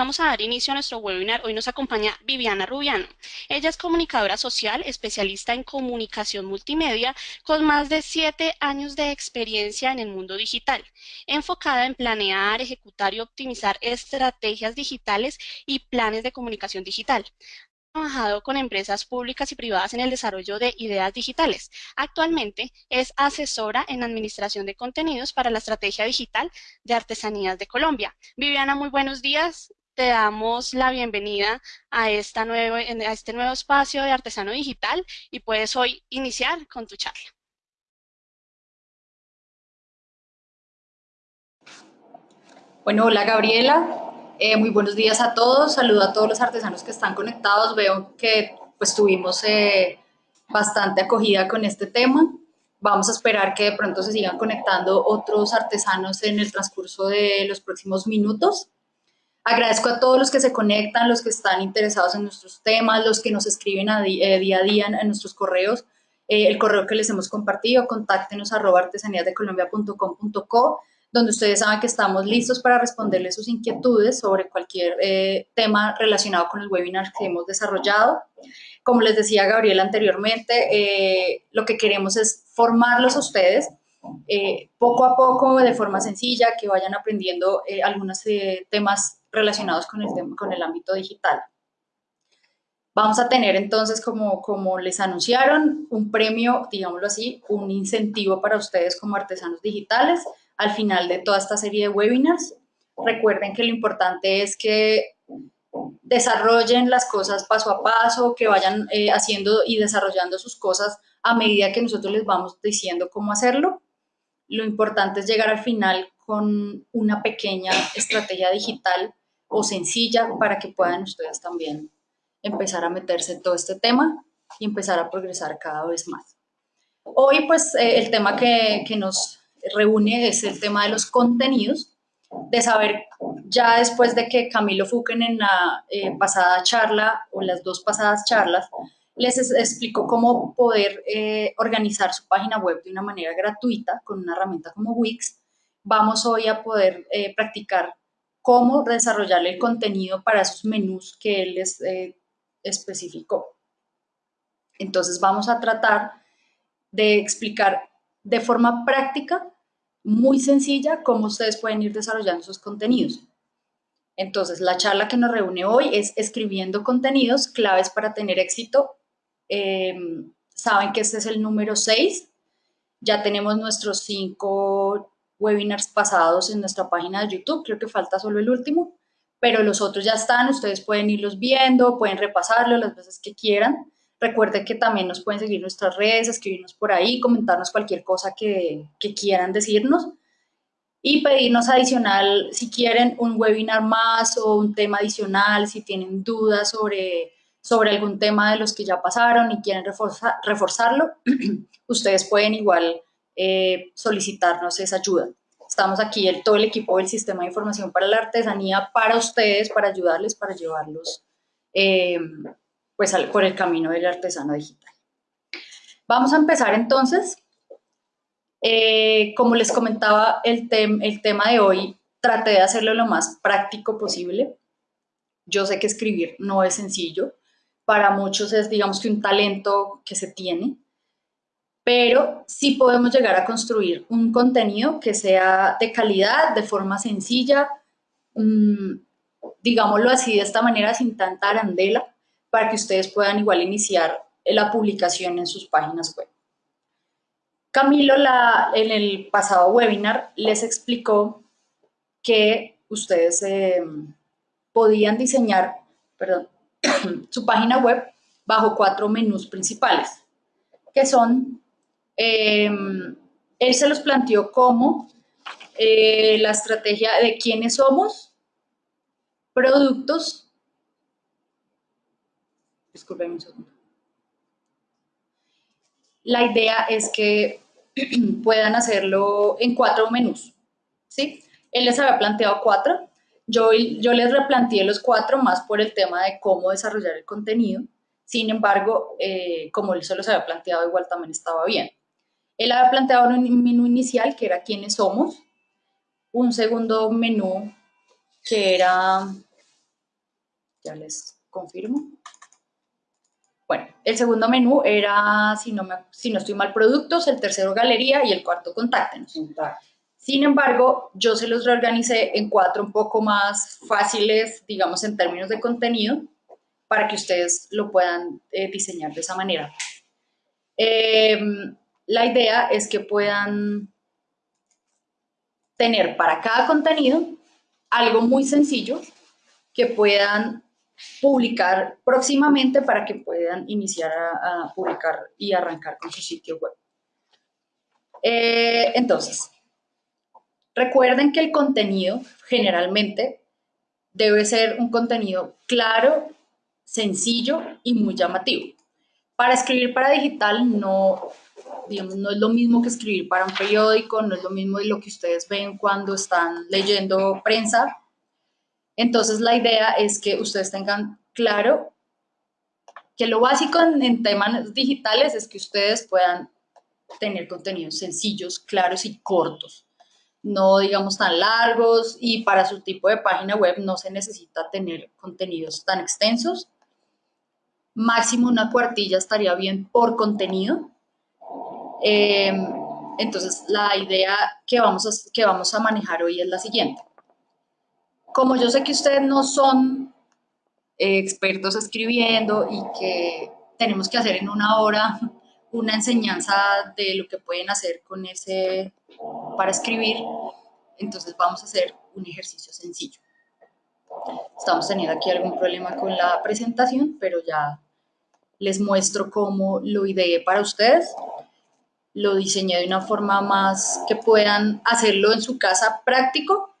Vamos a dar inicio a nuestro webinar. Hoy nos acompaña Viviana Rubiano. Ella es comunicadora social, especialista en comunicación multimedia, con más de siete años de experiencia en el mundo digital, enfocada en planear, ejecutar y optimizar estrategias digitales y planes de comunicación digital trabajado con empresas públicas y privadas en el desarrollo de ideas digitales. Actualmente es asesora en administración de contenidos para la estrategia digital de artesanías de Colombia. Viviana, muy buenos días te damos la bienvenida a, esta nuevo, a este nuevo espacio de Artesano Digital y puedes hoy iniciar con tu charla. Bueno, hola Gabriela, eh, muy buenos días a todos, saludo a todos los artesanos que están conectados, veo que pues tuvimos eh, bastante acogida con este tema, vamos a esperar que de pronto se sigan conectando otros artesanos en el transcurso de los próximos minutos. Agradezco a todos los que se conectan, los que están interesados en nuestros temas, los que nos escriben eh, día a día en, nuestros correos. Eh, el correo que les hemos compartido, contáctenos arroba artesaníasdecolombia.com.co, donde ustedes saben que estamos listos para responderles sus inquietudes sobre cualquier eh, tema relacionado con el webinar que hemos desarrollado. Como les decía Gabriela anteriormente, lo que queremos es formarlos a ustedes poco a poco, de forma sencilla, que vayan aprendiendo algunos temas relacionados con el, con el ámbito digital. Vamos a tener entonces, como, como les anunciaron, un premio, digámoslo así, un incentivo para ustedes como artesanos digitales al final de toda esta serie de webinars. Recuerden que lo importante es que desarrollen las cosas paso a paso, que vayan eh, haciendo y desarrollando sus cosas a medida que nosotros les vamos diciendo cómo hacerlo. Lo importante es llegar al final con una pequeña estrategia digital o sencilla para que puedan ustedes también empezar a meterse en todo este tema y empezar a progresar cada vez más. Hoy, pues, eh, el tema que, que, nos reúne es el tema de los contenidos, de saber ya después de que Camilo Fuquen en la eh, pasada charla o las dos pasadas charlas les explicó cómo poder eh, organizar su página web de una manera gratuita con una herramienta como Wix, vamos hoy a poder practicar cómo desarrollar el contenido para esos menús que él les eh, especificó. Entonces vamos a tratar de explicar de forma práctica, muy sencilla, cómo ustedes pueden ir desarrollando esos contenidos. Entonces, la charla que nos reúne hoy es escribiendo contenidos, claves para tener éxito. Em, saben que este es el número 6. Ya tenemos nuestros cinco webinars pasados en nuestra página de YouTube, creo que falta solo el último, pero los otros ya están, ustedes pueden irlos viendo, pueden repasarlo las veces que quieran. Recuerden que también nos pueden seguir nuestras redes, escribirnos por ahí, comentarnos cualquier cosa que, que quieran decirnos y pedirnos adicional si quieren un webinar más o un tema adicional, si tienen dudas sobre, sobre algún tema de los que ya pasaron y quieren reforzarlo, ustedes pueden igual eh, solicitarnos esa ayuda. Estamos aquí, el, todo el equipo del Sistema de Información para la Artesanía, para ustedes, para ayudarles, para llevarlos eh, pues, por el camino del artesano digital. Vamos a empezar entonces. Eh, como les comentaba, el, el tema de hoy traté de hacerlo lo más práctico posible. Yo sé que escribir no es sencillo. Para muchos es, digamos que, un talento que se tiene pero sí podemos llegar a construir un contenido que sea de calidad, de forma sencilla, mm, digámoslo así, de esta manera, sin tanta arandela, para que ustedes puedan igual iniciar la publicación en sus páginas web. Camilo en el pasado webinar les explicó que ustedes eh, podían diseñar perdón, su página web bajo cuatro menús principales, que son Em, él se los planteó como eh, la estrategia de quiénes somos, productos, disculpen un segundo. La idea es que puedan hacerlo en cuatro menús, ¿sí? Él les había planteado cuatro, yo, yo les replanteé los cuatro más por el tema de cómo desarrollar el contenido, sin embargo, eh, como él se los había planteado, igual también estaba bien. Él había planteado un menú inicial que era quiénes somos, un segundo menú que era Ya les confirmo. Bueno, el segundo menú era, si no, me, si no estoy mal, productos, el tercero galería y el cuarto contáctenos. Sin embargo, yo se los reorganicé en cuatro un poco más fáciles, digamos, en términos de contenido, para que ustedes lo puedan eh, diseñar de esa manera. Em, la idea es que puedan tener para cada contenido algo muy sencillo que puedan publicar próximamente para que puedan iniciar a, publicar y arrancar con su sitio web. Eh, entonces, recuerden que el contenido generalmente debe ser un contenido claro, sencillo y muy llamativo. Para escribir para digital no, no es lo mismo que escribir para un periódico, no es lo mismo de lo que ustedes ven cuando están leyendo prensa, entonces, la idea es que ustedes tengan claro que lo básico en, temas digitales es que ustedes puedan tener contenidos sencillos, claros y cortos, no digamos tan largos y para su tipo de página web no se necesita tener contenidos tan extensos. Máximo una cuartilla estaría bien por contenido. Em, entonces, la idea que vamos, que vamos a manejar hoy es la siguiente como yo sé que ustedes no son expertos escribiendo y que tenemos que hacer en una hora una enseñanza de lo que pueden hacer con ese para escribir, entonces vamos a hacer un ejercicio sencillo. Estamos teniendo aquí algún problema con la presentación, pero ya les muestro cómo lo ideé para ustedes. Lo diseñé de una forma más que puedan hacerlo en su casa práctico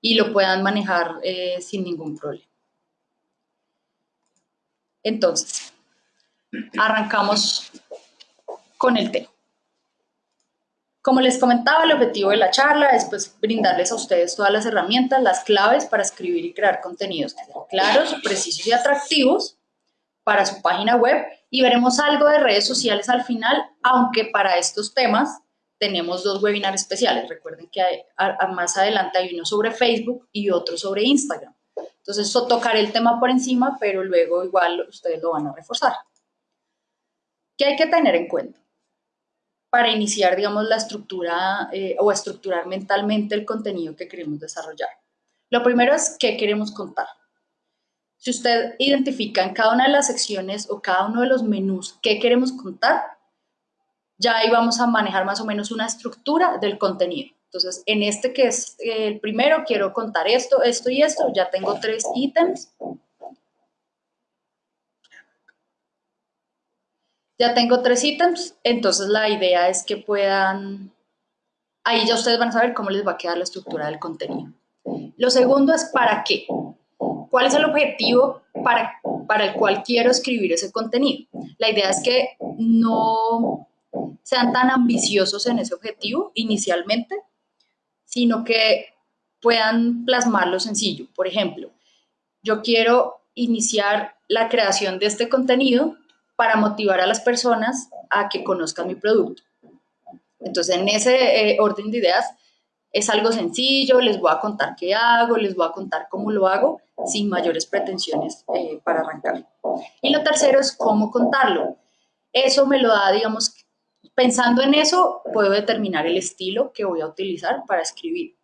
y lo puedan manejar eh, sin ningún problema. Entonces, arrancamos con el tema. Como les comentaba, el objetivo de la charla es pues, brindarles a ustedes todas las herramientas, las claves para escribir y crear contenidos claros, precisos y atractivos para su página web y veremos algo de redes sociales al final, aunque para estos temas tenemos dos webinars especiales. Recuerden que más adelante hay uno sobre Facebook y otro sobre Instagram. Entonces, eso tocaré el tema por encima, pero luego igual ustedes lo van a reforzar. ¿Qué hay que tener en cuenta? Para iniciar, digamos, la estructura eh, o estructurar mentalmente el contenido que queremos desarrollar. Lo primero es qué queremos contar. Si usted identifica en cada una de las secciones o cada uno de los menús qué queremos contar, ya ahí vamos a manejar más o menos una estructura del contenido. Entonces, en este que es el primero, quiero contar esto, esto y esto. Ya tengo tres ítems. Ya tengo tres ítems, entonces la idea es que puedan... Ahí ya ustedes van a saber cómo les va a quedar la estructura del contenido. Lo segundo es para qué. ¿Cuál es el objetivo para, para el cual quiero escribir ese contenido? La idea es que no sean tan ambiciosos en ese objetivo inicialmente, sino que puedan plasmarlo sencillo. Por ejemplo, yo quiero iniciar la creación de este contenido para motivar a las personas a que conozcan mi producto. Entonces, en ese eh, orden de ideas, es algo sencillo, les voy a contar qué hago, les voy a contar cómo lo hago, sin mayores pretensiones eh, para arrancar. Y lo tercero es cómo contarlo. Eso me lo da, digamos, Pensando en eso, puedo determinar el estilo que voy a utilizar para escribir.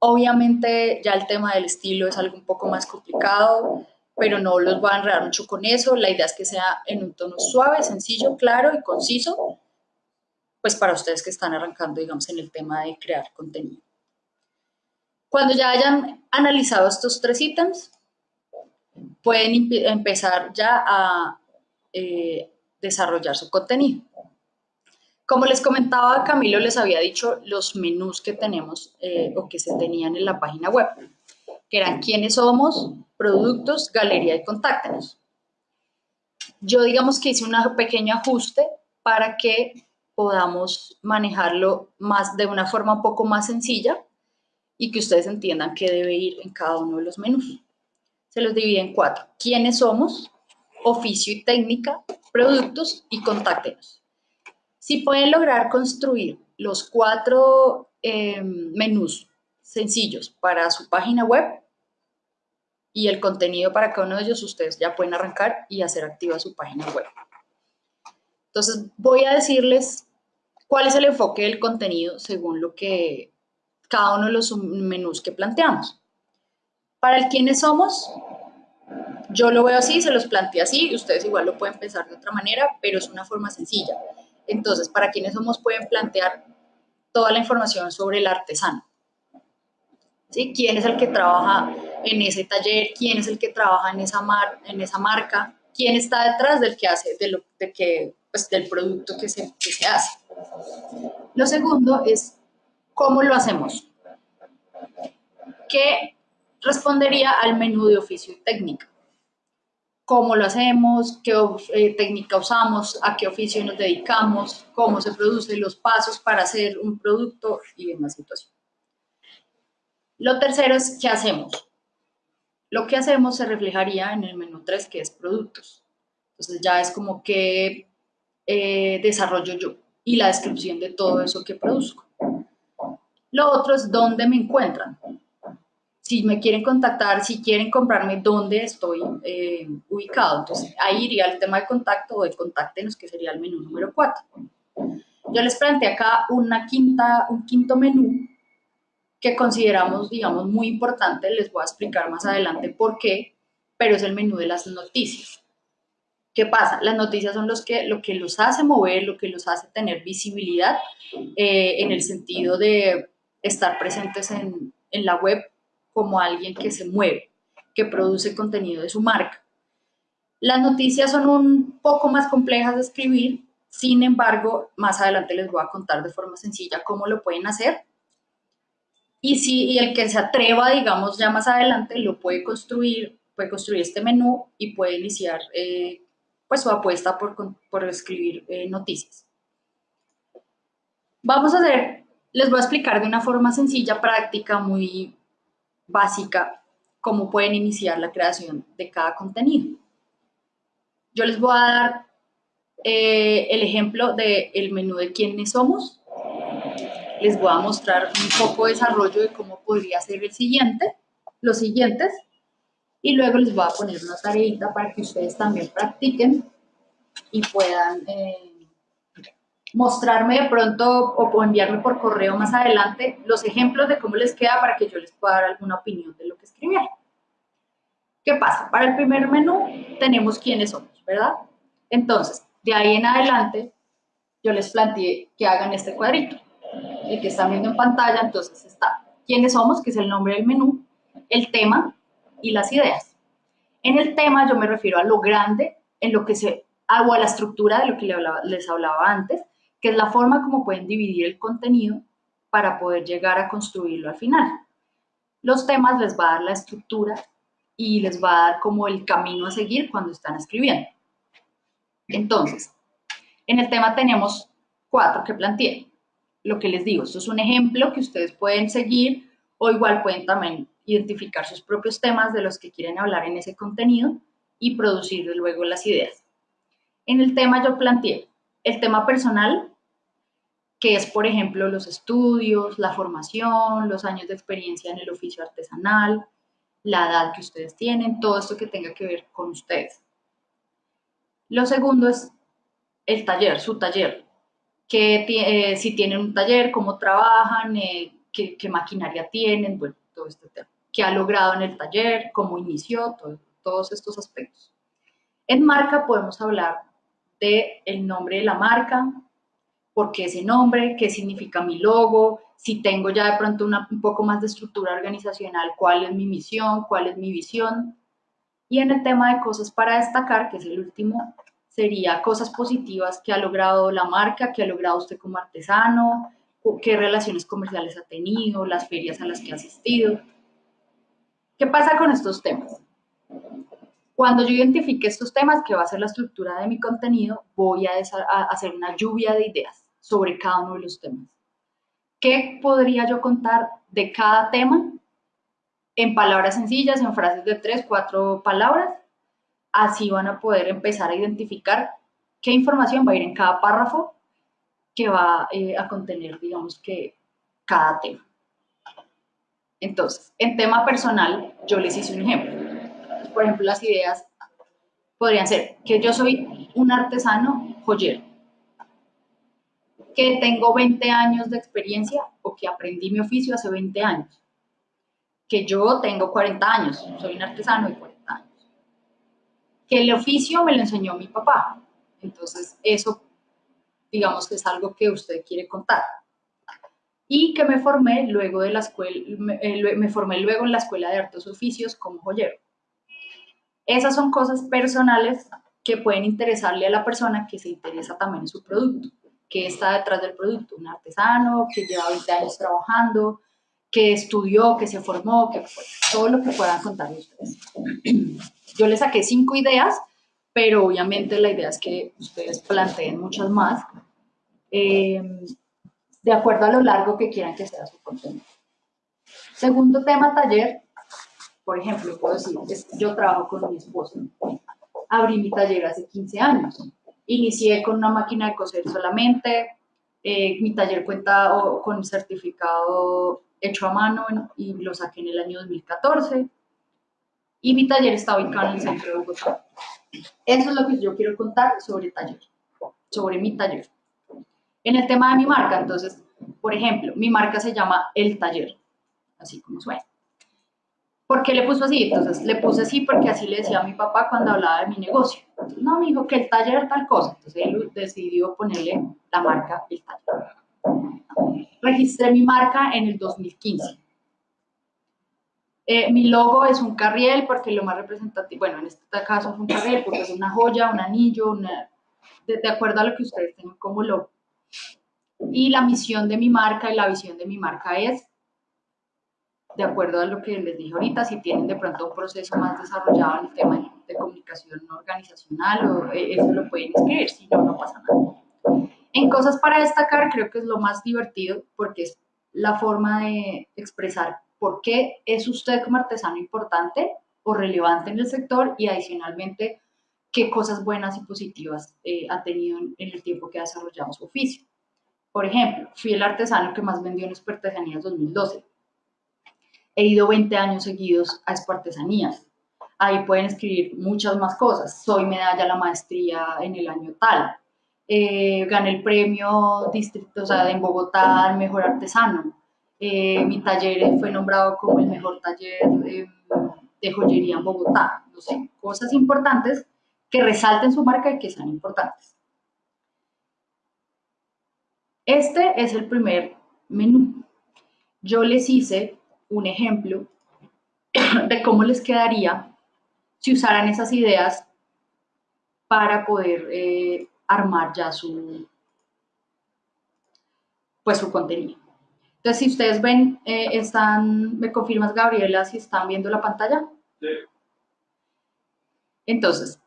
Obviamente ya el tema del estilo es algo un poco más complicado, pero no los voy a enredar mucho con eso. La idea es que sea en un tono suave, sencillo, claro y conciso, pues para ustedes que están arrancando, digamos, en el tema de crear contenido. Cuando ya hayan analizado estos tres ítems, pueden empezar ya a eh, desarrollar su contenido. Como les comentaba, Camilo les había dicho los menús que tenemos eh, o que se tenían en la página web, que eran quiénes somos, productos, galería y contáctenos. Yo digamos que hice un pequeño ajuste para que podamos manejarlo más de una forma un poco más sencilla y que ustedes entiendan qué debe ir en cada uno de los menús. Se los divide en cuatro. ¿Quiénes somos? Oficio y técnica, productos y contáctenos. Si pueden lograr construir los cuatro eh, menús sencillos para su página web y el contenido para cada uno de ellos, ustedes ya pueden arrancar y hacer activa su página web. Entonces, voy a decirles cuál es el enfoque del contenido según lo que cada uno de los menús que planteamos. Para el quiénes somos, yo lo veo así, se los planteé así, ustedes igual lo pueden pensar de otra manera, pero es una forma sencilla. Entonces, para quienes somos pueden plantear toda la información sobre el artesano. ¿Sí? ¿Quién es el que trabaja en ese taller? ¿Quién es el que trabaja en esa, mar, en esa marca? ¿Quién está detrás del que hace, de lo, de que, pues, del producto que se, que se hace? Lo segundo es cómo lo hacemos. ¿Qué respondería al menú de oficio y técnica? cómo lo hacemos, qué eh, técnica usamos, a qué oficio nos dedicamos, cómo se produce, los pasos para hacer un producto y demás situación. Lo tercero es qué hacemos. Lo que hacemos se reflejaría en el menú 3, que es productos. Entonces ya es como que eh, desarrollo yo y la descripción de todo eso que produzco. Lo otro es dónde me encuentran si me quieren contactar, si quieren comprarme, dónde estoy eh, ubicado. Entonces, ahí iría el tema de contacto o de contáctenos, que sería el menú número 4. Yo les planteé acá una quinta, un quinto menú que consideramos, digamos, muy importante. Les voy a explicar más adelante por qué, pero es el menú de las noticias. ¿Qué pasa? Las noticias son los que, lo que los hace mover, lo que los hace tener visibilidad eh, en el sentido de estar presentes en, en la web como alguien que se mueve, que produce contenido de su marca. Las noticias son un poco más complejas de escribir, sin embargo, más adelante les voy a contar de forma sencilla cómo lo pueden hacer. Y si el que se atreva, digamos, ya más adelante, lo puede construir, puede construir este menú y puede iniciar eh, pues su apuesta por, por escribir eh, noticias. Vamos a hacer, les voy a explicar de una forma sencilla, práctica, muy básica cómo pueden iniciar la creación de cada contenido. Yo les voy a dar eh, el ejemplo del menú de quiénes somos. Les voy a mostrar un poco de desarrollo de cómo podría ser el siguiente, los siguientes, y luego les voy a poner una tareita para que ustedes también practiquen y puedan eh, mostrarme de pronto o enviarme por correo más adelante los ejemplos de cómo les queda para que yo les pueda dar alguna opinión de lo que escribieron. ¿Qué pasa? Para el primer menú tenemos quiénes somos, ¿verdad? Entonces, de ahí en adelante, yo les planteé que hagan este cuadrito. El que están viendo en pantalla, entonces está quiénes somos, que es el nombre del menú, el tema y las ideas. En el tema yo me refiero a lo grande, en lo que se, o a la estructura de lo que les hablaba antes, que es la forma como pueden dividir el contenido para poder llegar a construirlo al final. Los temas les va a dar la estructura y les va a dar como el camino a seguir cuando están escribiendo. Entonces, en el tema tenemos cuatro que planteé. Lo que les digo, esto es un ejemplo que ustedes pueden seguir o igual pueden también identificar sus propios temas de los que quieren hablar en ese contenido y producir luego las ideas. En el tema yo planteé el tema personal, que es, por ejemplo, los estudios, la formación, los años de experiencia en el oficio artesanal, la edad que ustedes tienen, todo esto que tenga que ver con ustedes. Lo segundo es el taller, su taller, que eh, si tienen un taller, cómo trabajan, eh, qué, maquinaria tienen, bueno, todo este tema. ¿Qué ha logrado en el taller? ¿Cómo inició? todos estos aspectos. En marca podemos hablar de el nombre de la marca, por qué ese nombre, qué significa mi logo, si tengo ya de pronto un poco más de estructura organizacional, cuál es mi misión, cuál es mi visión. Y en el tema de cosas para destacar, que es el último, sería cosas positivas que ha logrado la marca, que ha logrado usted como artesano, qué relaciones comerciales ha tenido, las ferias a las que ha asistido. ¿Qué pasa con estos temas? Cuando yo identifique estos temas, que va a ser la estructura de mi contenido, voy a, hacer una lluvia de ideas sobre cada uno de los temas. ¿Qué podría yo contar de cada tema? En palabras sencillas, en frases de tres, cuatro palabras. Así van a poder empezar a identificar qué información va a ir en cada párrafo que va eh, a contener, digamos que, cada tema. Entonces, en tema personal, yo les hice un ejemplo por ejemplo, las ideas podrían ser que yo soy un artesano joyero, que tengo 20 años de experiencia o que aprendí mi oficio hace 20 años, que yo tengo 40 años, soy un artesano de 40 años, que el oficio me lo enseñó mi papá, entonces eso digamos que es algo que usted quiere contar. Y que me formé luego de la escuela, me, eh, me formé luego en la Escuela de Artes Oficios como joyero. Esas son cosas personales que pueden interesarle a la persona que se interesa también en su producto, que está detrás del producto, un artesano que lleva 20 años trabajando, que estudió, que se formó, que todo lo que puedan contar ustedes. Yo les saqué cinco ideas pero obviamente la idea es que ustedes planteen muchas más eh, de acuerdo a lo largo que quieran que sea su contenido. Segundo tema, taller. Por ejemplo, puedo decir, yo trabajo con mi esposo. Abrí mi taller hace 15 años. Inicié con una máquina de coser solamente. Eh, mi taller cuenta con certificado hecho a mano y lo saqué en el año 2014. Y mi taller está ubicado en el centro de Bogotá. Eso es lo que yo quiero contar sobre taller, sobre mi taller. En el tema de mi marca, entonces, por ejemplo, mi marca se llama El Taller, así como suena. ¿Por qué le puso así? Entonces, le puse así porque así le decía a mi papá cuando hablaba de mi negocio. Entonces, no, me dijo que el taller tal cosa. Entonces, él decidió ponerle la marca El Taller. Registré mi marca en el 2015 eh, mi logo es un carriel porque lo más representativo, bueno, en este caso es un carriel porque es una joya, un anillo, una, de, acuerdo a lo que ustedes tengan como logo. Y la misión de mi marca y la visión de mi marca es, de acuerdo a lo que les dije ahorita, si tienen de pronto un proceso más desarrollado en el tema de, comunicación organizacional, o, eh, eso lo pueden escribir, si no, no pasa nada. En cosas para destacar, creo que es lo más divertido porque es la forma de expresar por qué es usted como artesano importante o relevante en el sector y adicionalmente qué cosas buenas y positivas eh, ha tenido en, el tiempo que ha desarrollado su oficio. Por ejemplo, fui el artesano que más vendió en Artesanías 2012. He ido 20 años seguidos a Artesanías. Ahí pueden escribir muchas más cosas. Soy medalla la maestría en el año tal. Eh, gané el premio distrito, o sea, en Bogotá, el mejor artesano. Eh, mi taller fue nombrado como el mejor taller de, joyería en Bogotá. No sé, cosas importantes que resalten su marca y que sean importantes. Este es el primer menú. Yo les hice un ejemplo de cómo les quedaría si usaran esas ideas para poder eh, armar ya su, pues, su contenido. Entonces, si ustedes ven, eh, están, ¿me confirmas, Gabriela, si están viendo la pantalla? Sí. Entonces,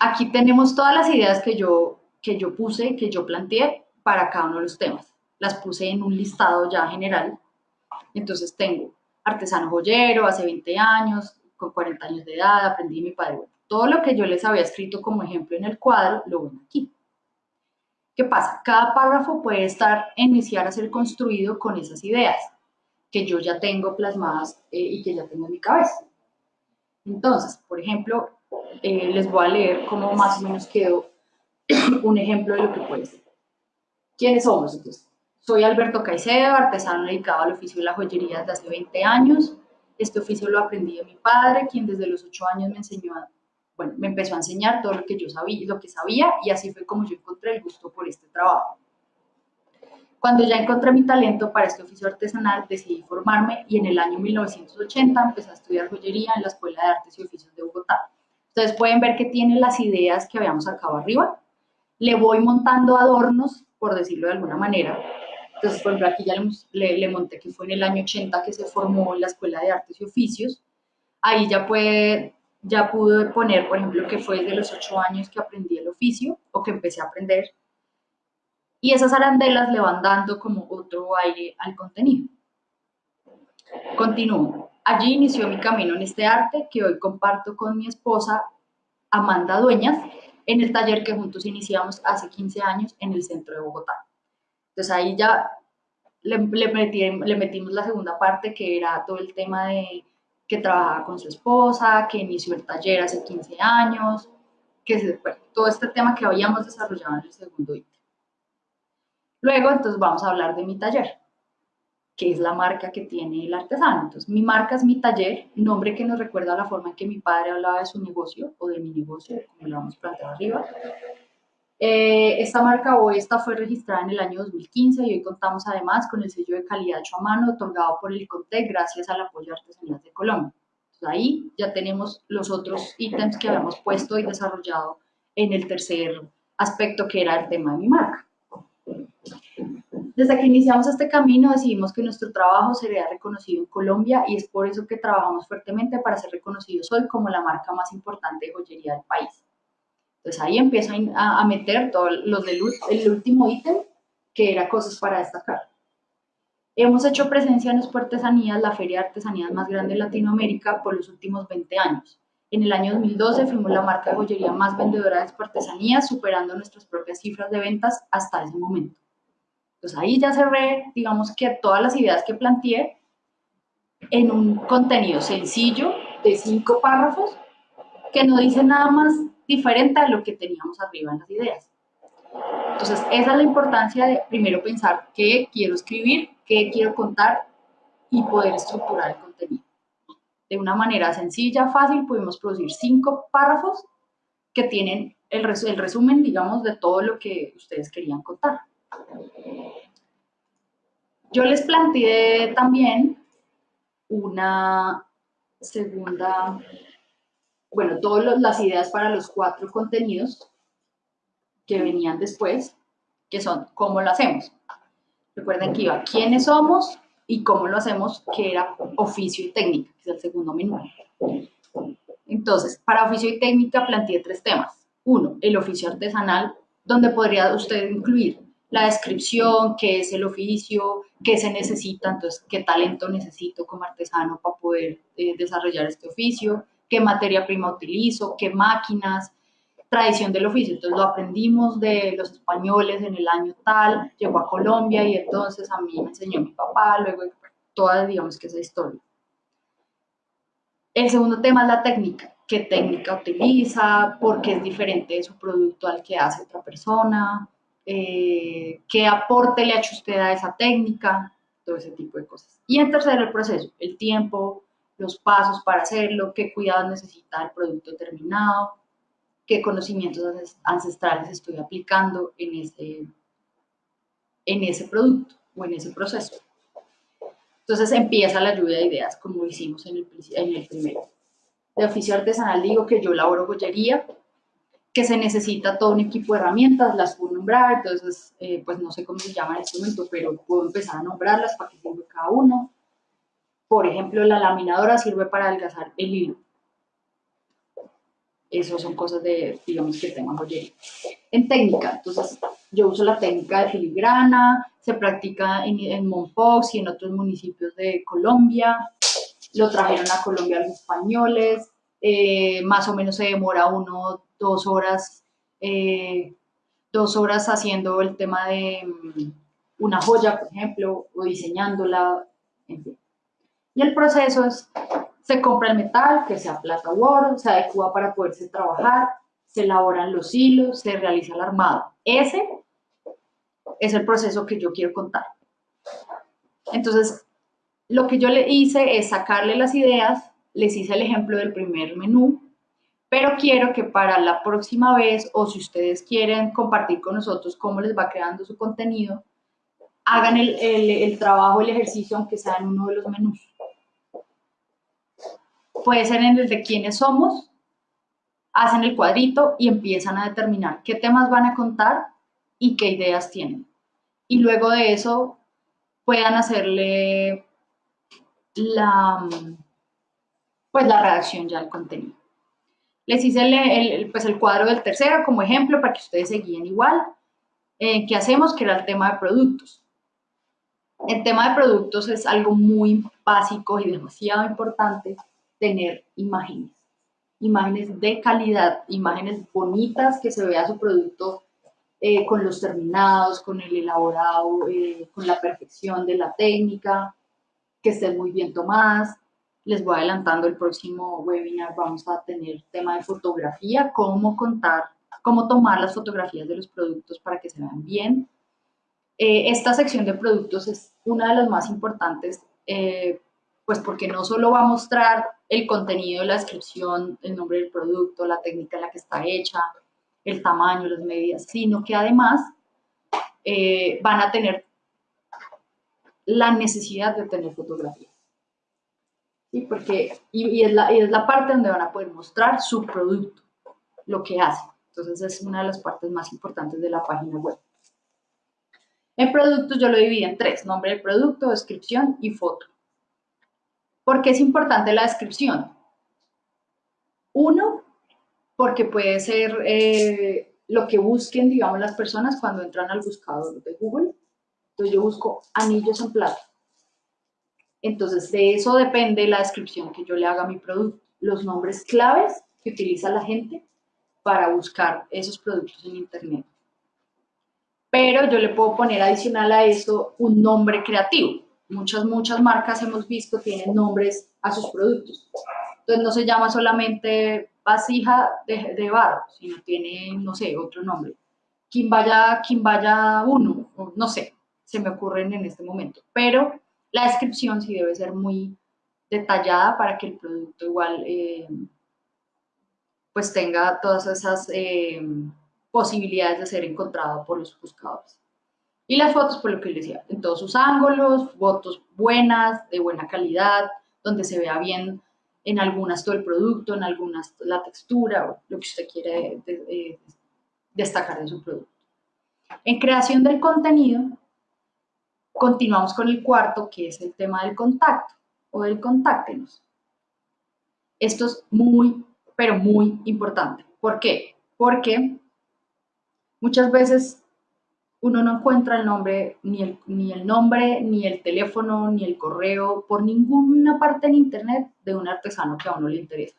aquí tenemos todas las ideas que yo, que yo puse, que yo planteé para cada uno de los temas. Las puse en un listado ya general. Entonces, tengo artesano joyero, hace 20 años, con 40 años de edad, aprendí mi padre. todo lo que yo les había escrito como ejemplo en el cuadro, lo ven aquí. ¿Qué pasa? Cada párrafo puede estar, iniciar a ser construido con esas ideas que yo ya tengo plasmadas eh, y que ya tengo en mi cabeza. Entonces, por ejemplo, eh, les voy a leer cómo más o menos quedó un ejemplo de lo que puede ser. ¿Quiénes somos? Entonces, soy Alberto Caicedo, artesano dedicado al oficio de la joyería desde hace 20 años. Este oficio lo aprendí de mi padre, quien desde los 8 años me enseñó a bueno, me empezó a enseñar todo lo que yo sabía, lo que sabía y así fue como yo encontré el gusto por este trabajo. Cuando ya encontré mi talento para este oficio artesanal, decidí formarme y en el año 1980 empecé a estudiar joyería en la Escuela de Artes y Oficios de Bogotá. Ustedes pueden ver que tiene las ideas que habíamos sacado arriba. Le voy montando adornos, por decirlo de alguna manera. Entonces, por ejemplo, aquí ya le, le monté que fue en el año 80 que se formó en la Escuela de Artes y Oficios. Ahí ya puede ya pude poner, por ejemplo, que fue de los ocho años que aprendí el oficio o que empecé a aprender. Y esas arandelas le van dando como otro aire al contenido. Continúo. Allí inició mi camino en este arte que hoy comparto con mi esposa Amanda Dueñas en el taller que juntos iniciamos hace 15 años en el centro de Bogotá. Entonces ahí ya le, le, le metimos la segunda parte que era todo el tema de que trabajaba con su esposa, que inició el taller hace 15 años, que se, todo este tema que habíamos desarrollado en el segundo ítem. Luego, entonces, vamos a hablar de mi taller, que es la marca que tiene el artesano. Entonces, mi marca es mi taller, nombre que nos recuerda a la forma en que mi padre hablaba de su negocio o de mi negocio, como lo vamos planteado arriba. Eh, esta marca hoy esta fue registrada en el año 2015 y hoy contamos además con el sello de calidad hecho a mano otorgado por el CONTEC gracias al apoyo de Artesanías de Colombia. ahí ya tenemos los otros ítems que habíamos puesto y desarrollado en el tercer aspecto que era el tema de mi marca. Desde que iniciamos este camino decidimos que nuestro trabajo sería reconocido en Colombia y es por eso que trabajamos fuertemente para ser reconocidos hoy como la marca más importante de joyería del país. Entonces ahí empiezo a, meter todos los del el último ítem, que era cosas para destacar. Hemos hecho presencia en Expo Artesanías, la feria de artesanías más grande de Latinoamérica, por los últimos 20 años. En el año 2012 fuimos la marca de joyería más vendedora de Expo Artesanías, superando nuestras propias cifras de ventas hasta ese momento. Entonces ahí ya cerré, digamos que todas las ideas que planteé en un contenido sencillo de cinco párrafos que no dice nada más diferente a lo que teníamos arriba en las ideas. Entonces, esa es la importancia de primero pensar qué quiero escribir, qué quiero contar y poder estructurar el contenido. De una manera sencilla, fácil, pudimos producir cinco párrafos que tienen el resumen, digamos, de todo lo que ustedes querían contar. Yo les planteé también una segunda bueno, todas las ideas para los cuatro contenidos que venían después, que son cómo lo hacemos. Recuerden que iba quiénes somos y cómo lo hacemos, que era oficio y técnica, que es el segundo menú. Entonces, para oficio y técnica planteé tres temas. Uno, el oficio artesanal, donde podría usted incluir la descripción, qué es el oficio, qué se necesita, entonces qué talento necesito como artesano para poder eh, desarrollar este oficio, qué materia prima utilizo, qué máquinas, tradición del oficio. Entonces lo aprendimos de los españoles en el año tal, llegó a Colombia y entonces a mí me enseñó mi papá, luego toda, digamos que esa historia. El segundo tema es la técnica. ¿Qué técnica utiliza? ¿Por qué es diferente de su producto al que hace otra persona? Eh, ¿Qué aporte le ha hecho usted a esa técnica? Todo ese tipo de cosas. Y en tercero, el proceso, el tiempo, los pasos para hacerlo, qué cuidados necesita el producto terminado, qué conocimientos ancestrales estoy aplicando en ese, en ese producto o en ese proceso. Entonces empieza la lluvia de ideas, como hicimos en el, en el primero. De oficio artesanal digo que yo laboro joyería, que se necesita todo un equipo de herramientas, las puedo nombrar, entonces, eh, pues no sé cómo se llama en este momento, pero puedo empezar a nombrarlas para que sirva cada uno. Por ejemplo, la laminadora sirve para adelgazar el hilo. Esas son cosas de, digamos, que tengo joyería. En técnica, entonces, yo uso la técnica de filigrana, se practica en, en Monfox y en otros municipios de Colombia. Lo trajeron a Colombia los españoles. Eh, más o menos se demora uno, dos horas, eh, dos horas haciendo el tema de mm, una joya, por ejemplo, o diseñándola, en fin. Y el proceso es, se compra el metal, que sea plata u oro, se adecua para poderse trabajar, se elaboran los hilos, se realiza el armado. Ese es el proceso que yo quiero contar. Entonces, lo que yo le hice es sacarle las ideas, les hice el ejemplo del primer menú, pero quiero que para la próxima vez, o si ustedes quieren compartir con nosotros cómo les va creando su contenido, hagan el, el, trabajo, el ejercicio, aunque sea en uno de los menús puede ser en el de quiénes somos, hacen el cuadrito y empiezan a determinar qué temas van a contar y qué ideas tienen. Y luego de eso puedan hacerle la, pues la redacción ya al contenido. Les hice el, pues el cuadro del tercero como ejemplo para que ustedes se guíen igual. Eh, ¿Qué hacemos? Que era el tema de productos. El tema de productos es algo muy básico y demasiado importante tener imágenes, imágenes de calidad, imágenes bonitas que se vea su producto eh, con los terminados, con el elaborado, eh, con la perfección de la técnica, que estén muy bien tomadas, Les voy adelantando el próximo webinar, vamos a tener tema de fotografía, cómo contar, cómo tomar las fotografías de los productos para que se vean bien. Eh, esta sección de productos es una de las más importantes, eh, pues porque no solo va a mostrar el contenido, la descripción, el nombre del producto, la técnica en la que está hecha, el tamaño, las medidas, sino que además eh, van a tener la necesidad de tener fotografías. Porque, y, es la, y es la parte donde van a poder mostrar su producto, lo que hace. Entonces es una de las partes más importantes de la página web. En productos yo lo dividí en tres, nombre del producto, descripción y foto. ¿Por qué es importante la descripción? Uno, porque puede ser eh, lo que busquen, digamos, las personas cuando entran al buscador de Google. Entonces yo busco anillos en plata. Entonces de eso depende la descripción que yo le haga a mi producto. Los nombres claves que utiliza la gente para buscar esos productos en Internet. Pero yo le puedo poner adicional a eso un nombre creativo. Muchas, muchas marcas hemos visto tienen nombres a sus productos. Entonces no se llama solamente vasija de, barro, sino tiene, no sé, otro nombre. Quimbaya, vaya uno, no sé, se me ocurren en este momento. Pero la descripción sí debe ser muy detallada para que el producto igual eh, pues tenga todas esas eh, posibilidades de ser encontrado por los buscadores. Y las fotos, por lo que les decía, en todos sus ángulos, fotos buenas, de buena calidad, donde se vea bien en algunas todo el producto, en algunas la textura, o lo que usted quiere eh, destacar de su producto. En creación del contenido, continuamos con el cuarto, que es el tema del contacto o del contáctenos. Esto es muy, pero muy importante. ¿Por qué? Porque muchas veces uno no encuentra el nombre, ni el, ni el nombre, ni el teléfono, ni el correo, por ninguna parte en internet de un artesano que a uno le interesa.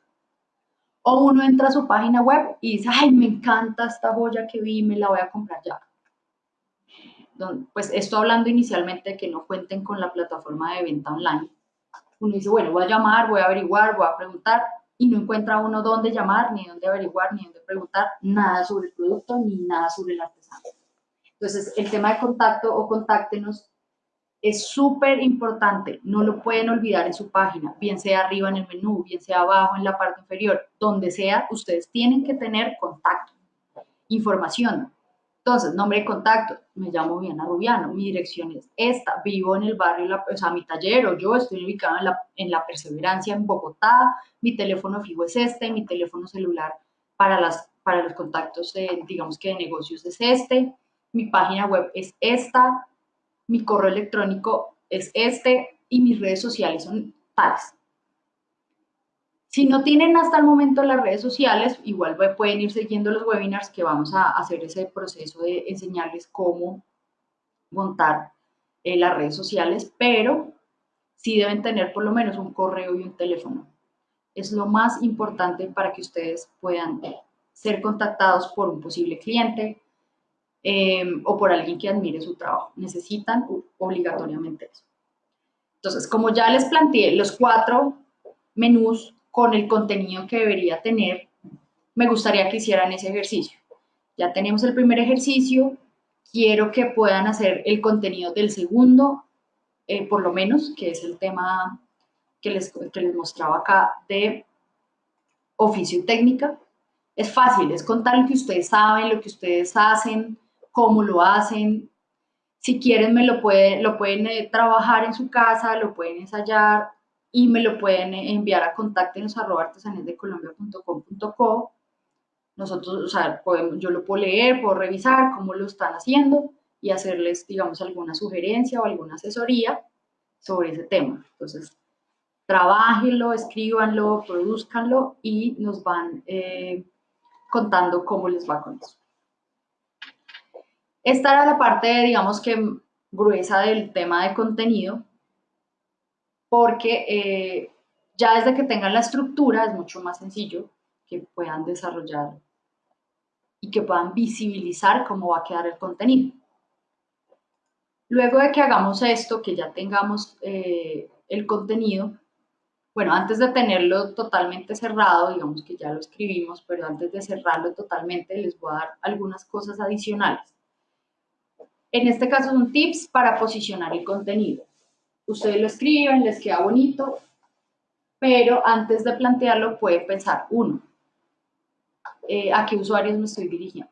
O uno entra a su página web y dice, ay, me encanta esta joya que vi, me la voy a comprar ya. Pues esto hablando inicialmente de que no cuenten con la plataforma de venta online. Uno dice, bueno, voy a llamar, voy a averiguar, voy a preguntar, y no encuentra uno dónde llamar, ni dónde averiguar, ni dónde preguntar, nada sobre el producto, ni nada sobre el artesano. Entonces, el tema de contacto o contáctenos es súper importante, no lo pueden olvidar en su página, bien sea arriba en el menú, bien sea abajo en la parte inferior, donde sea, ustedes tienen que tener contacto, información. Entonces, nombre de contacto, me llamo Viana Rubiano, mi dirección es esta, vivo en el barrio, o sea, mi taller o yo estoy ubicado en la, en la Perseverancia en Bogotá, mi teléfono fijo es este, mi teléfono celular para, las, para los contactos, digamos que de negocios es este, mi página web es esta, mi correo electrónico es este y mis redes sociales son tales. Si no tienen hasta el momento las redes sociales, igual pueden ir siguiendo los webinars que vamos a hacer ese proceso de enseñarles cómo montar eh, las redes sociales, pero sí deben tener por lo menos un correo y un teléfono. Es lo más importante para que ustedes puedan ser contactados por un posible cliente, Em, o por alguien que admire su trabajo. Necesitan obligatoriamente eso. Entonces, como ya les planteé los cuatro menús con el contenido que debería tener, me gustaría que hicieran ese ejercicio. Ya tenemos el primer ejercicio, quiero que puedan hacer el contenido del segundo, eh, por lo menos, que es el tema que les, que les mostraba acá de oficio y técnica. Es fácil, es contar lo que ustedes saben, lo que ustedes hacen, cómo lo hacen. Si quieren, me lo, pueden, lo pueden eh, trabajar en su casa, lo pueden ensayar y me lo pueden enviar a contactenos.artesanesdecolombia.com.co. Nosotros, o sea, podemos, yo lo puedo leer, puedo revisar cómo lo están haciendo y hacerles, digamos, alguna sugerencia o alguna asesoría sobre ese tema. Entonces, trabajenlo, escríbanlo, produzcanlo y nos van eh, contando cómo les va con eso. Esta era la parte, digamos que gruesa del tema de contenido, porque eh, ya desde que tengan la estructura es mucho más sencillo que puedan desarrollar y que puedan visibilizar cómo va a quedar el contenido. Luego de que hagamos esto, que ya tengamos eh, el contenido, bueno, antes de tenerlo totalmente cerrado, digamos que ya lo escribimos, pero antes de cerrarlo totalmente les voy a dar algunas cosas adicionales. En este caso son tips para posicionar el contenido. Ustedes lo escriben, les queda bonito, pero antes de plantearlo pueden pensar, uno, eh, ¿a qué usuarios me estoy dirigiendo?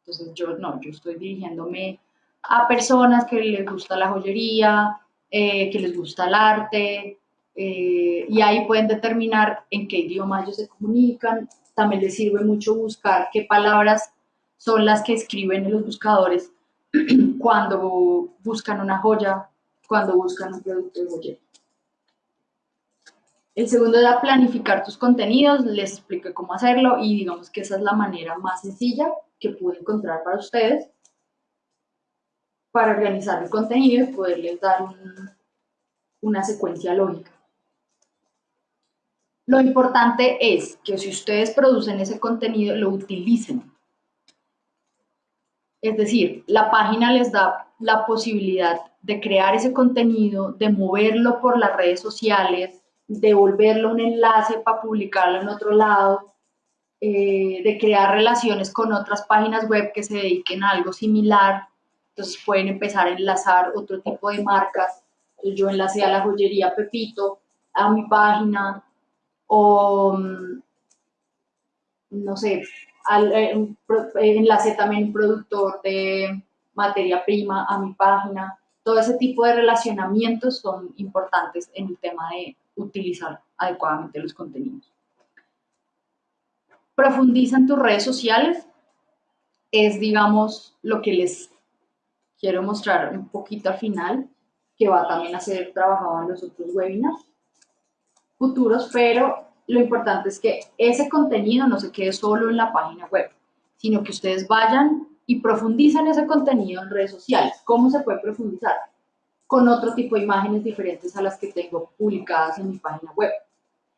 Entonces yo no, yo estoy dirigiéndome a personas que les gusta la joyería, eh, que les gusta el arte, eh, y ahí pueden determinar en qué idioma ellos se comunican. También les sirve mucho buscar qué palabras son las que escriben en los buscadores cuando buscan una joya, cuando buscan un producto de joyería. El segundo era planificar tus contenidos, les expliqué cómo hacerlo y digamos que esa es la manera más sencilla que pude encontrar para ustedes para organizar el contenido y poderles dar una secuencia lógica. Lo importante es que si ustedes producen ese contenido, lo utilicen. Es decir, la página les da la posibilidad de crear ese contenido, de moverlo por las redes sociales, de volverlo un enlace para publicarlo en otro lado, eh, de crear relaciones con otras páginas web que se dediquen a algo similar. Entonces pueden empezar a enlazar otro tipo de marcas. yo enlacé a la joyería Pepito a mi página, o mm, no sé, al, eh, eh, enlace también un productor de materia prima a mi página. Todo ese tipo de relacionamientos son importantes en el tema de utilizar adecuadamente los contenidos. Profundiza en tus redes sociales. Es, digamos, lo que les quiero mostrar un poquito al final, que va también a ser trabajado en los otros webinars futuros, pero lo importante es que ese contenido no se quede solo en la página web, sino que ustedes vayan y profundicen ese contenido en redes sociales. ¿Cómo se puede profundizar? Con otro tipo de imágenes diferentes a las que tengo publicadas en mi página web.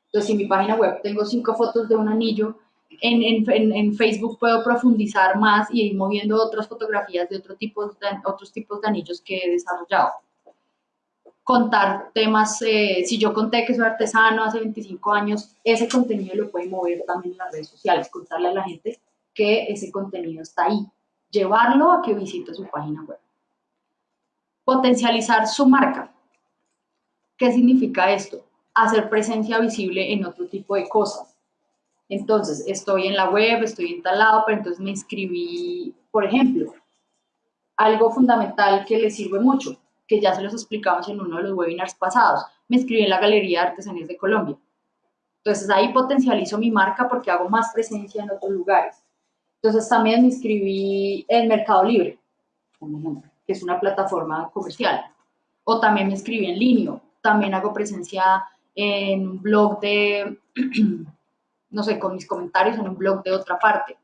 Entonces, si en mi página web tengo cinco fotos de un anillo, en, en, en, Facebook puedo profundizar más y ir moviendo otras fotografías de, otro tipo de otros tipos de anillos que he desarrollado contar temas, eh, si yo conté que soy artesano hace 25 años, ese contenido lo puede mover también en las redes sociales, contarle a la gente que ese contenido está ahí, llevarlo a que visite su página web. Potencializar su marca. ¿Qué significa esto? Hacer presencia visible en otro tipo de cosas. Entonces, estoy en la web, estoy instalado, pero entonces me inscribí, por ejemplo, algo fundamental que le sirve mucho, que ya se los explicamos en uno de los webinars pasados. Me inscribí en la Galería de Artesanías de Colombia. Entonces ahí potencializo mi marca porque hago más presencia en otros lugares. Entonces también me inscribí en Mercado Libre, que es una plataforma comercial. O también me inscribí en Linio. También hago presencia en un blog de, no sé, con mis comentarios en un blog de otra parte.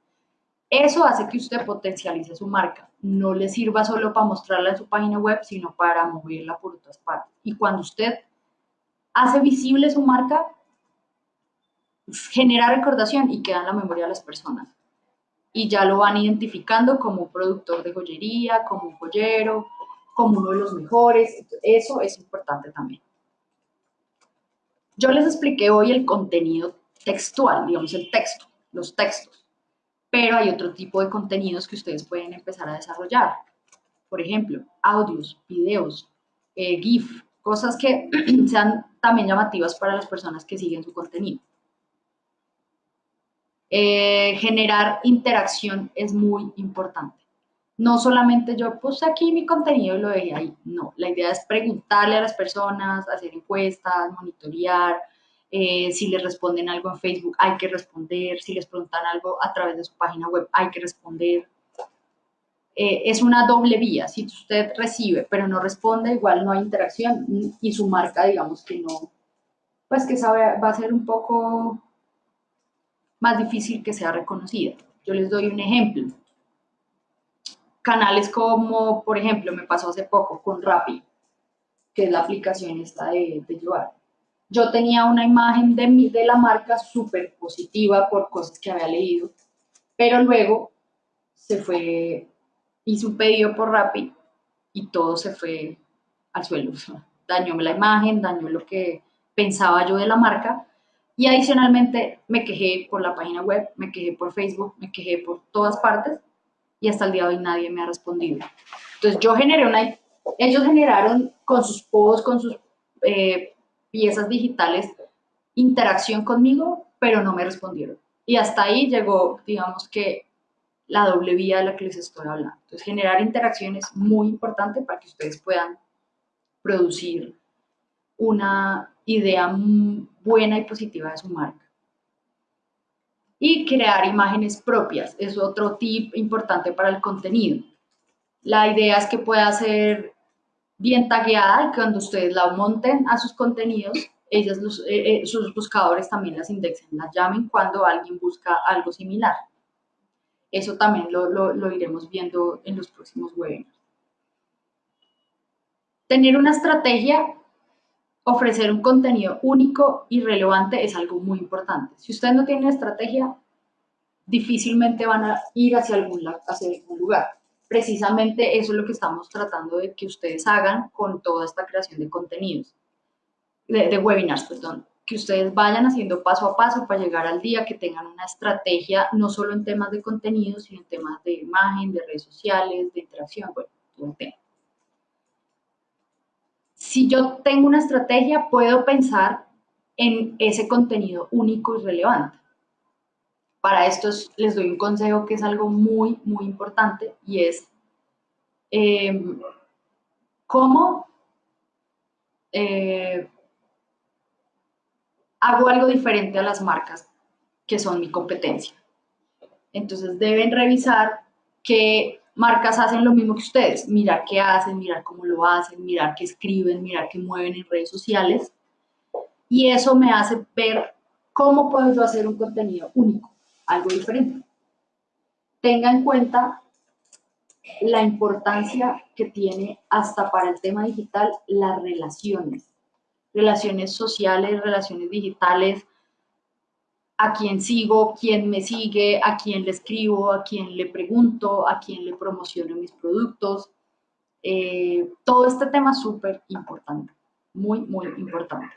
Eso hace que usted potencialice su marca. No le sirva solo para mostrarla en su página web, sino para moverla por otras partes. Y cuando usted hace visible su marca, genera recordación y queda en la memoria de las personas. Y ya lo van identificando como un productor de joyería, como un joyero, como uno de los mejores. Eso es importante también. Yo les expliqué hoy el contenido textual, digamos el texto, los textos pero hay otro tipo de contenidos que ustedes pueden empezar a desarrollar. Por ejemplo, audios, videos, eh, GIF, cosas que sean también llamativas para las personas que siguen su contenido. Eh, generar interacción es muy importante. No solamente yo puse aquí mi contenido y lo dejé ahí. No, la idea es preguntarle a las personas, hacer encuestas, monitorear, eh, si les responden algo en Facebook, hay que responder. Si les preguntan algo a través de su página web, hay que responder. Eh, es una doble vía. Si usted recibe, pero no responde, igual no hay interacción y su marca, digamos que no, pues que sabe, va a ser un poco más difícil que sea reconocida. Yo les doy un ejemplo. Canales como, por ejemplo, me pasó hace poco con Rappi, que es la aplicación esta de, de llevar yo tenía una imagen de, mi, de la marca súper positiva por cosas que había leído, pero luego se fue, hice un pedido por Rappi y todo se fue al suelo. dañó la imagen, dañó lo que pensaba yo de la marca y adicionalmente me quejé por la página web, me quejé por Facebook, me quejé por todas partes y hasta el día de hoy nadie me ha respondido. Entonces yo generé una, ellos generaron con sus posts, con sus eh, piezas digitales, interacción conmigo, pero no me respondieron. Y hasta ahí llegó, digamos que, la doble vía de la que les estoy hablando. Entonces, generar interacción es muy importante para que ustedes puedan producir una idea buena y positiva de su marca. Y crear imágenes propias es otro tip importante para el contenido. La idea es que pueda ser bien tagueada y cuando ustedes la monten a sus contenidos, ellas eh, eh, sus buscadores también las indexen, las llamen cuando alguien busca algo similar. Eso también lo, lo iremos viendo en los próximos webinars. Tener una estrategia, ofrecer un contenido único y relevante es algo muy importante. Si ustedes no tienen estrategia, difícilmente van a ir hacia algún, hacia algún lugar. Precisamente eso es lo que estamos tratando de que ustedes hagan con toda esta creación de contenidos, de, de webinars, perdón que ustedes vayan haciendo paso a paso para llegar al día, que tengan una estrategia, no solo en temas de contenido, sino en temas de imagen, de redes sociales, de interacción, bueno, todo el tema si yo tengo una estrategia, puedo pensar en ese contenido único y relevante. Para esto les doy un consejo que es algo muy, muy importante y es em, cómo eh, hago algo diferente a las marcas que son mi competencia. Entonces deben revisar qué marcas hacen lo mismo que ustedes, mirar qué hacen, mirar cómo lo hacen, mirar qué escriben, mirar qué mueven en redes sociales. Y eso me hace ver cómo puedo yo hacer un contenido único, algo diferente. Tenga en cuenta la importancia que tiene hasta para el tema digital las relaciones, relaciones sociales, relaciones digitales, a quién sigo, quién me sigue, a quién le escribo, a quién le pregunto, a quién le promociono mis productos. Eh, todo este tema es súper importante, muy, muy importante.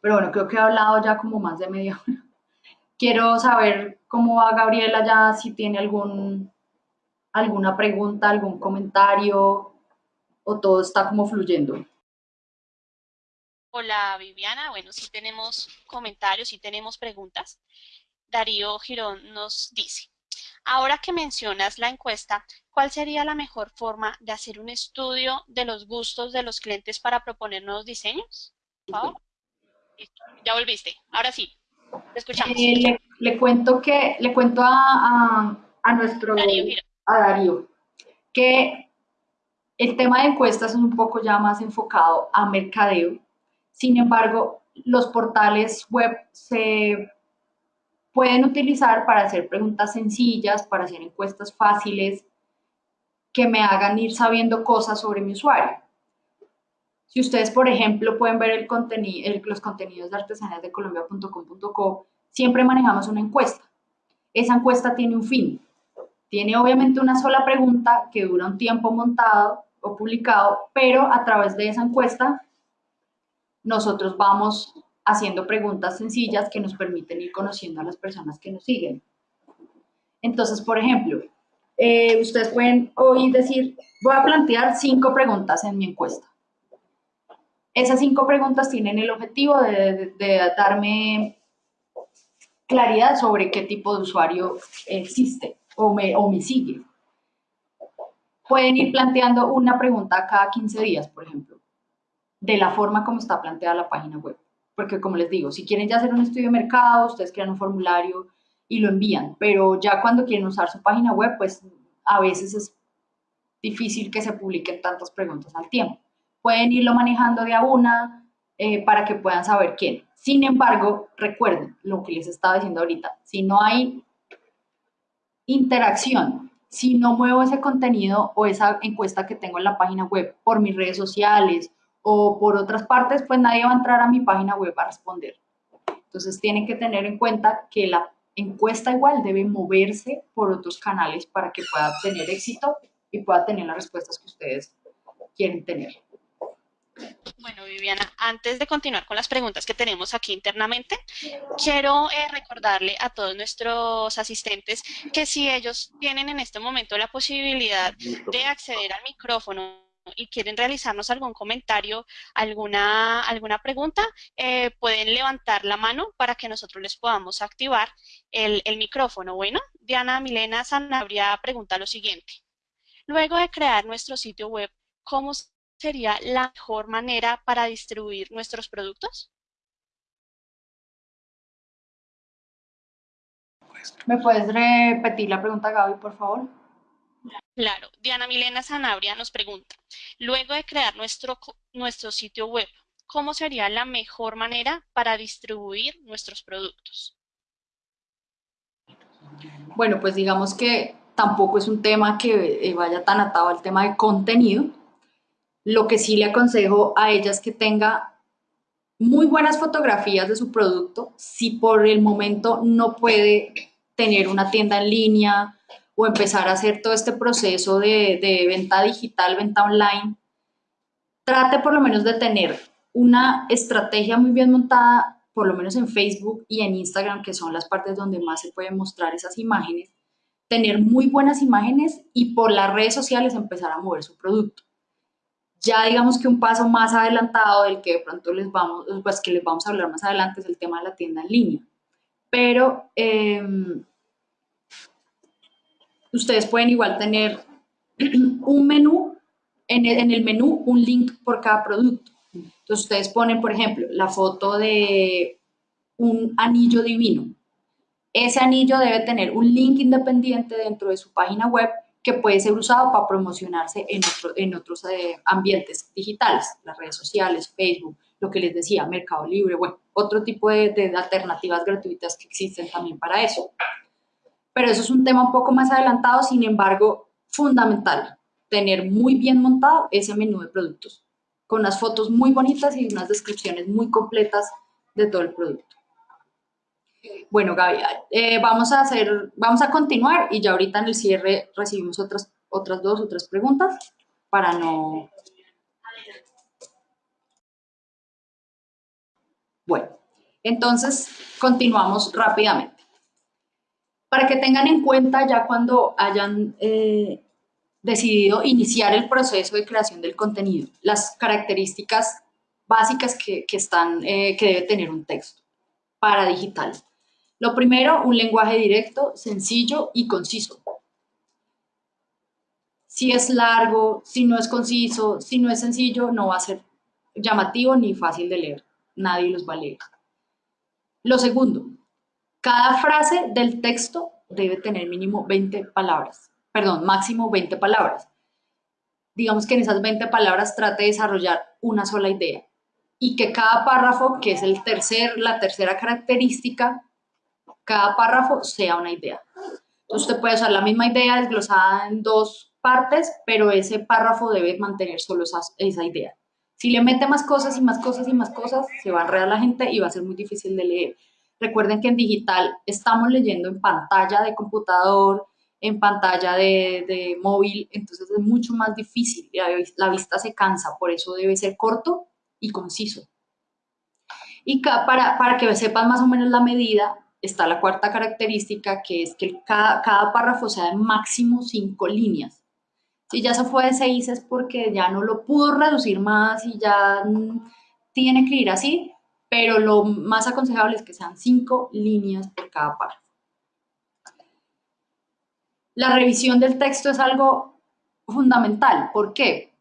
Pero bueno, creo que he hablado ya como más de media hora. Quiero saber cómo va Gabriela ya, si tiene algún, alguna pregunta, algún comentario o todo está como fluyendo. Hola Viviana, bueno, si tenemos comentarios, si tenemos preguntas. Darío Girón nos dice, ahora que mencionas la encuesta, ¿cuál sería la mejor forma de hacer un estudio de los gustos de los clientes para proponer nuevos diseños? Ya volviste, ahora sí, te escuchamos. Eh, le, cuento que, le cuento a, nuestro, a Darío, que el tema de encuestas es un poco ya más enfocado a mercadeo sin embargo, los portales web se pueden utilizar para hacer preguntas sencillas, para hacer encuestas fáciles, que me hagan ir sabiendo cosas sobre mi usuario. Si ustedes, por ejemplo, pueden ver el contenido, los contenidos de artesaníasdecolombia.com.co, siempre manejamos una encuesta. Esa encuesta tiene un fin. Tiene obviamente una sola pregunta que dura un tiempo montado o publicado, pero a través de esa encuesta nosotros vamos haciendo preguntas sencillas que nos permiten ir conociendo a las personas que nos siguen. Entonces, por ejemplo, eh, ustedes pueden hoy decir, voy a plantear cinco preguntas en mi encuesta. Esas cinco preguntas tienen el objetivo de, darme claridad sobre qué tipo de usuario existe o me, o me sigue. Pueden ir planteando una pregunta cada 15 días, por ejemplo de la forma como está planteada la página web. Porque como les digo, si quieren ya hacer un estudio de mercado, ustedes crean un formulario y lo envían, pero ya cuando quieren usar su página web, pues a veces es difícil que se publiquen tantas preguntas al tiempo. Pueden irlo manejando de a una eh, para que puedan saber quién. Sin embargo, recuerden lo que les estaba diciendo ahorita, si no hay interacción, si no muevo ese contenido o esa encuesta que tengo en la página web por mis redes sociales o por otras partes, pues nadie va a entrar a mi página web a responder. Entonces tienen que tener en cuenta que la encuesta igual debe moverse por otros canales para que pueda tener éxito y pueda tener las respuestas que ustedes quieren tener. Bueno, Viviana, antes de continuar con las preguntas que tenemos aquí internamente, quiero eh, recordarle a todos nuestros asistentes que si ellos tienen en este momento la posibilidad de acceder al micrófono y quieren realizarnos algún comentario, alguna, alguna pregunta, eh, pueden levantar la mano para que nosotros les podamos activar el, el micrófono. Bueno, Diana Milena Sanabria pregunta lo siguiente. Luego de crear nuestro sitio web, ¿cómo sería la mejor manera para distribuir nuestros productos? ¿Me puedes repetir la pregunta, Gaby, por favor? Claro, Diana Milena Sanabria nos pregunta, luego de crear nuestro, nuestro sitio web, ¿cómo sería la mejor manera para distribuir nuestros productos? Bueno, pues digamos que tampoco es un tema que eh, vaya tan atado al tema de contenido, lo que sí le aconsejo a ella es que tenga muy buenas fotografías de su producto. Si por el momento no puede tener una tienda en línea o empezar a hacer todo este proceso de, venta digital, venta online, trate por lo menos de tener una estrategia muy bien montada, por lo menos en Facebook y en Instagram, que son las partes donde más se pueden mostrar esas imágenes, tener muy buenas imágenes y por las redes sociales empezar a mover su producto ya digamos que un paso más adelantado del que de pronto les vamos, pues que les vamos a hablar más adelante es el tema de la tienda en línea. Pero em, ustedes pueden igual tener un menú, en el, en el menú un link por cada producto. Entonces ustedes ponen, por ejemplo, la foto de un anillo divino. Ese anillo debe tener un link independiente dentro de su página web que puede ser usado para promocionarse en, en otros eh, ambientes digitales, las redes sociales, Facebook, lo que les decía, Mercado Libre, bueno, otro tipo de, alternativas gratuitas que existen también para eso. Pero eso es un tema un poco más adelantado, sin embargo, fundamental, tener muy bien montado ese menú de productos, con unas fotos muy bonitas y unas descripciones muy completas de todo el producto. Bueno, Gaby, eh, vamos a hacer, vamos a continuar y ya ahorita en el cierre recibimos otras, otras dos o tres preguntas para no... Bueno, entonces continuamos rápidamente. Para que tengan en cuenta ya cuando hayan eh, decidido iniciar el proceso de creación del contenido, las características básicas que, están, eh, que debe tener un texto para digital. Lo primero, un lenguaje directo, sencillo y conciso. Si es largo, si no es conciso, si no es sencillo, no va a ser llamativo ni fácil de leer. Nadie los va a leer. Lo segundo, cada frase del texto debe tener mínimo 20 palabras, perdón, máximo 20 palabras. Digamos que en esas 20 palabras trate de desarrollar una sola idea y que cada párrafo, que es el tercer, la tercera característica, cada párrafo sea una idea. Entonces usted puede usar la misma idea desglosada en dos partes, pero ese párrafo debe mantener solo esa, esa idea. Si le mete más cosas y más cosas y más cosas, se va a enredar la gente y va a ser muy difícil de leer. Recuerden que en digital estamos leyendo en pantalla de computador, en pantalla de, móvil, entonces es mucho más difícil, la, la vista se cansa, por eso debe ser corto y conciso. Y para, para que sepan más o menos la medida, está la cuarta característica, que es que cada, cada párrafo sea de máximo cinco líneas. Si ya se fue de seis es porque ya no lo pudo reducir más y ya mm, tiene que ir así, pero lo más aconsejable es que sean cinco líneas por cada párrafo. La revisión del texto es algo fundamental. ¿Por qué?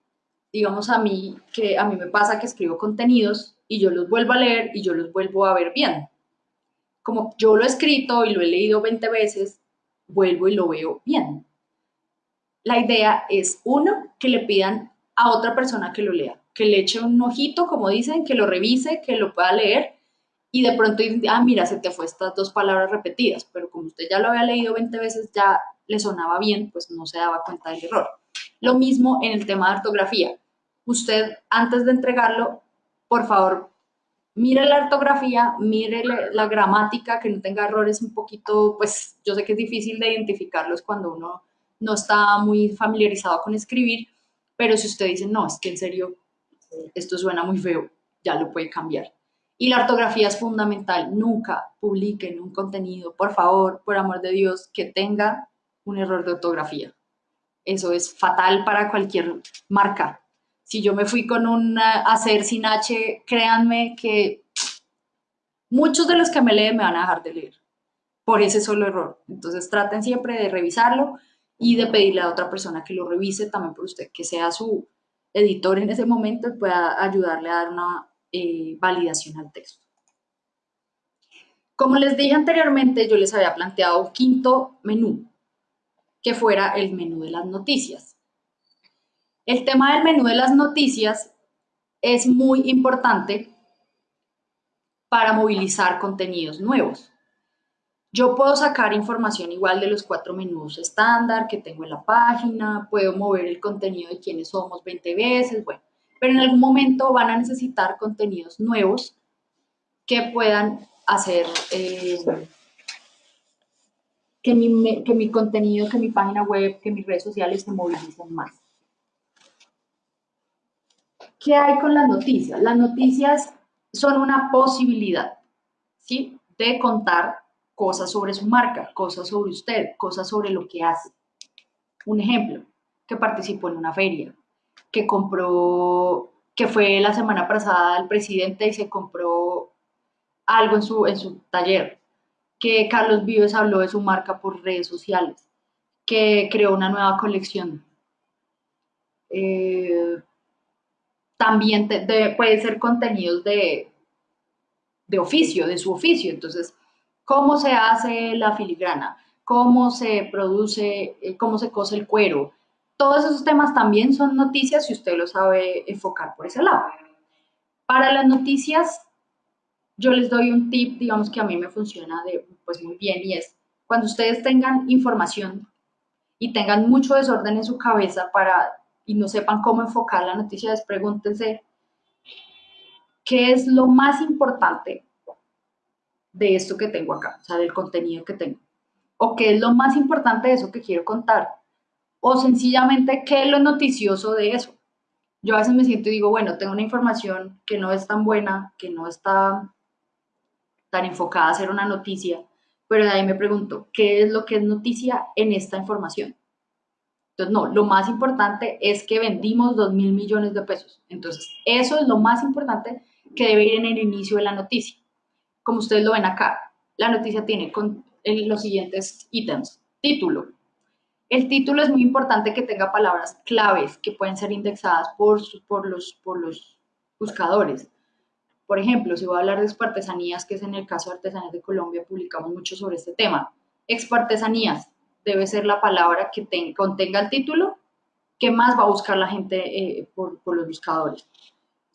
Digamos a mí, que a mí me pasa que escribo contenidos y yo los vuelvo a leer y yo los vuelvo a ver bien como yo lo he escrito y lo he leído 20 veces, vuelvo y lo veo bien. La idea es, uno, que le pidan a otra persona que lo lea, que le eche un ojito, como dicen, que lo revise, que lo pueda leer y de pronto, ah, mira, se te fue estas dos palabras repetidas, pero como usted ya lo había leído 20 veces, ya le sonaba bien, pues no se daba cuenta del error. Lo mismo en el tema de ortografía. Usted, antes de entregarlo, por favor, mire la ortografía, mire la gramática, que no tenga errores un poquito, pues yo sé que es difícil de identificarlos cuando uno no está muy familiarizado con escribir, pero si usted dice, no, es que en serio Esto suena muy feo, ya lo puede cambiar. Y la ortografía es fundamental. Nunca publiquen un contenido, por favor, por amor de Dios, que tenga un error de ortografía. Eso es fatal para cualquier marca. Si yo me fui con un hacer sin H, créanme que muchos de los que me leen me van a dejar de leer por ese solo error. Entonces traten siempre de revisarlo y de pedirle a otra persona que lo revise también por usted, que sea su editor en ese momento pueda ayudarle a dar una eh, validación al texto. Como les dije anteriormente, yo les había planteado un quinto menú, que fuera el menú de las noticias. El tema del menú de las noticias es muy importante para movilizar contenidos nuevos. Yo puedo sacar información igual de los cuatro menús estándar que tengo en la página, puedo mover el contenido de quiénes somos 20 veces, bueno, pero en algún momento van a necesitar contenidos nuevos que puedan hacer eh, que, mi, que mi contenido, que mi página web, que mis redes sociales se movilicen más. ¿Qué hay con las noticias? Las noticias son una posibilidad, ¿sí? De contar cosas sobre su marca, cosas sobre usted, cosas sobre lo que hace. Un ejemplo, que participó en una feria, que compró, que fue la semana pasada el presidente y se compró algo en su, en su taller, que Carlos Vives habló de su marca por redes sociales, que creó una nueva colección. Eh, también puede ser contenidos de, de oficio, de su oficio. Entonces, ¿cómo se hace la filigrana? ¿Cómo se produce, eh, cómo se cose el cuero? Todos esos temas también son noticias si usted lo sabe enfocar por ese lado. Para las noticias, yo les doy un tip, digamos que a mí me funciona de, pues muy bien y es, cuando ustedes tengan información y tengan mucho desorden en su cabeza para y no sepan cómo enfocar la noticia, pregúntense qué es lo más importante de esto que tengo acá, o sea, del contenido que tengo. O qué es lo más importante de eso que quiero contar. O sencillamente qué es lo noticioso de eso. Yo a veces me siento y digo, bueno, tengo una información que no es tan buena, que no está tan enfocada a ser una noticia, pero de ahí me pregunto, ¿qué es lo que es noticia en esta información? Entonces, no, lo más importante es que vendimos 2 mil millones de pesos. Entonces, eso es lo más importante que debe ir en el inicio de la noticia. Como ustedes lo ven acá, la noticia tiene los siguientes ítems. Título. El título es muy importante que tenga palabras claves que pueden ser indexadas por, por, los, por buscadores. Por ejemplo, si voy a hablar de expartesanías, que es en el caso de Artesanías de Colombia, publicamos mucho sobre este tema. Expartesanías, debe ser la palabra que contenga el título, que más va a buscar la gente eh, por, los buscadores.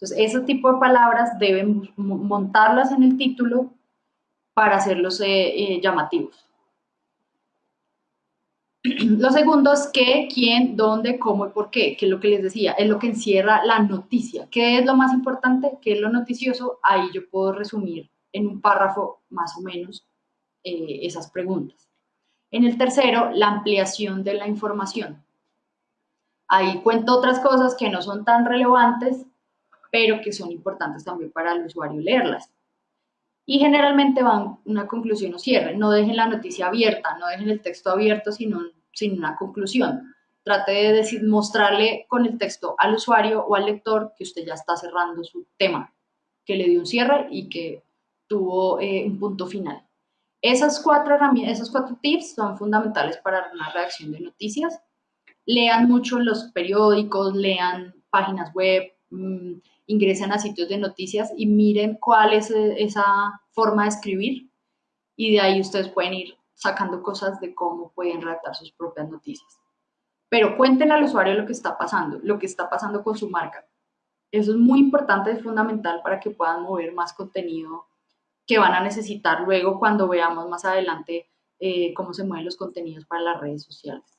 Entonces, ese tipo de palabras deben montarlas en el título para hacerlos eh, eh, llamativos. Lo segundo es qué, quién, dónde, cómo y por qué, que es lo que les decía, es lo que encierra la noticia. ¿Qué es lo más importante? ¿Qué es lo noticioso? Ahí yo puedo resumir en un párrafo más o menos esas preguntas. En el tercero, la ampliación de la información. Ahí cuento otras cosas que no son tan relevantes, pero que son importantes también para el usuario leerlas. Y generalmente van una conclusión o cierre. No dejen la noticia abierta, no dejen el texto abierto sin, sin una conclusión. Trate de decir, mostrarle con el texto al usuario o al lector que usted ya está cerrando su tema, que le dio un cierre y que tuvo eh, un punto final. Esas cuatro, esos cuatro tips son fundamentales para una redacción de noticias. Lean mucho los periódicos, lean páginas web, mm, ingresen a sitios de noticias y miren cuál es eh, esa forma de escribir y de ahí ustedes pueden ir sacando cosas de cómo pueden redactar sus propias noticias. Pero cuenten al usuario lo que está pasando, lo que está pasando con su marca. Eso es muy importante, es fundamental para que puedan mover más contenido que van a necesitar luego cuando veamos más adelante eh, cómo se mueven los contenidos para las redes sociales.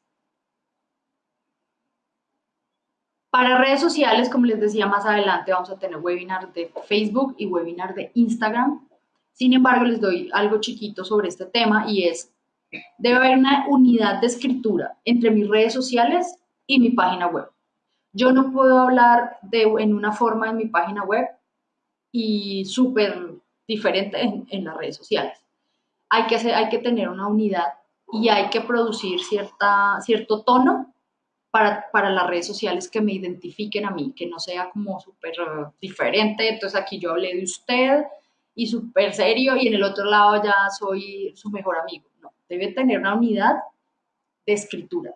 Para redes sociales, como les decía más adelante, vamos a tener webinar de Facebook y webinar de Instagram. Sin embargo, les doy algo chiquito sobre este tema y es, debe haber una unidad de escritura entre mis redes sociales y mi página web. Yo no puedo hablar de, en una forma en mi página web y súper diferente en, en, las redes sociales. Hay que, hacer, hay que tener una unidad y hay que producir cierta, cierto tono para, para, las redes sociales que me identifiquen a mí, que no sea como súper diferente. Entonces aquí yo hablé de usted y súper serio y en el otro lado ya soy su mejor amigo. No, debe tener una unidad de escritura,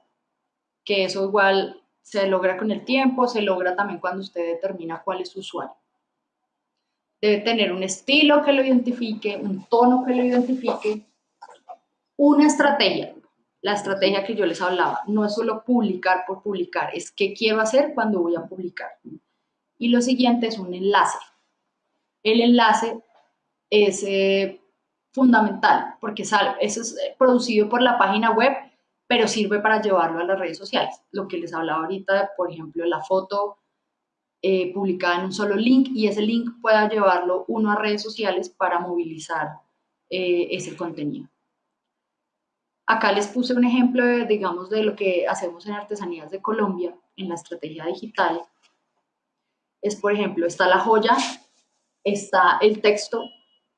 que eso igual se logra con el tiempo, se logra también cuando usted determina cuál es su usuario. Debe tener un estilo que lo identifique, un tono que lo identifique, una estrategia. La estrategia que yo les hablaba no es solo publicar por publicar, es qué quiero hacer cuando voy a publicar. Y lo siguiente es un enlace. El enlace es eh, fundamental porque eso es eh, producido por la página web, pero sirve para llevarlo a las redes sociales. Lo que les hablaba ahorita, por ejemplo, la foto eh, publicada en un solo link y ese link pueda llevarlo uno a redes sociales para movilizar ese contenido. Acá les puse un ejemplo, de, digamos, de lo que hacemos en Artesanías de Colombia, en la estrategia digital. Es, por ejemplo, está la joya, está el texto.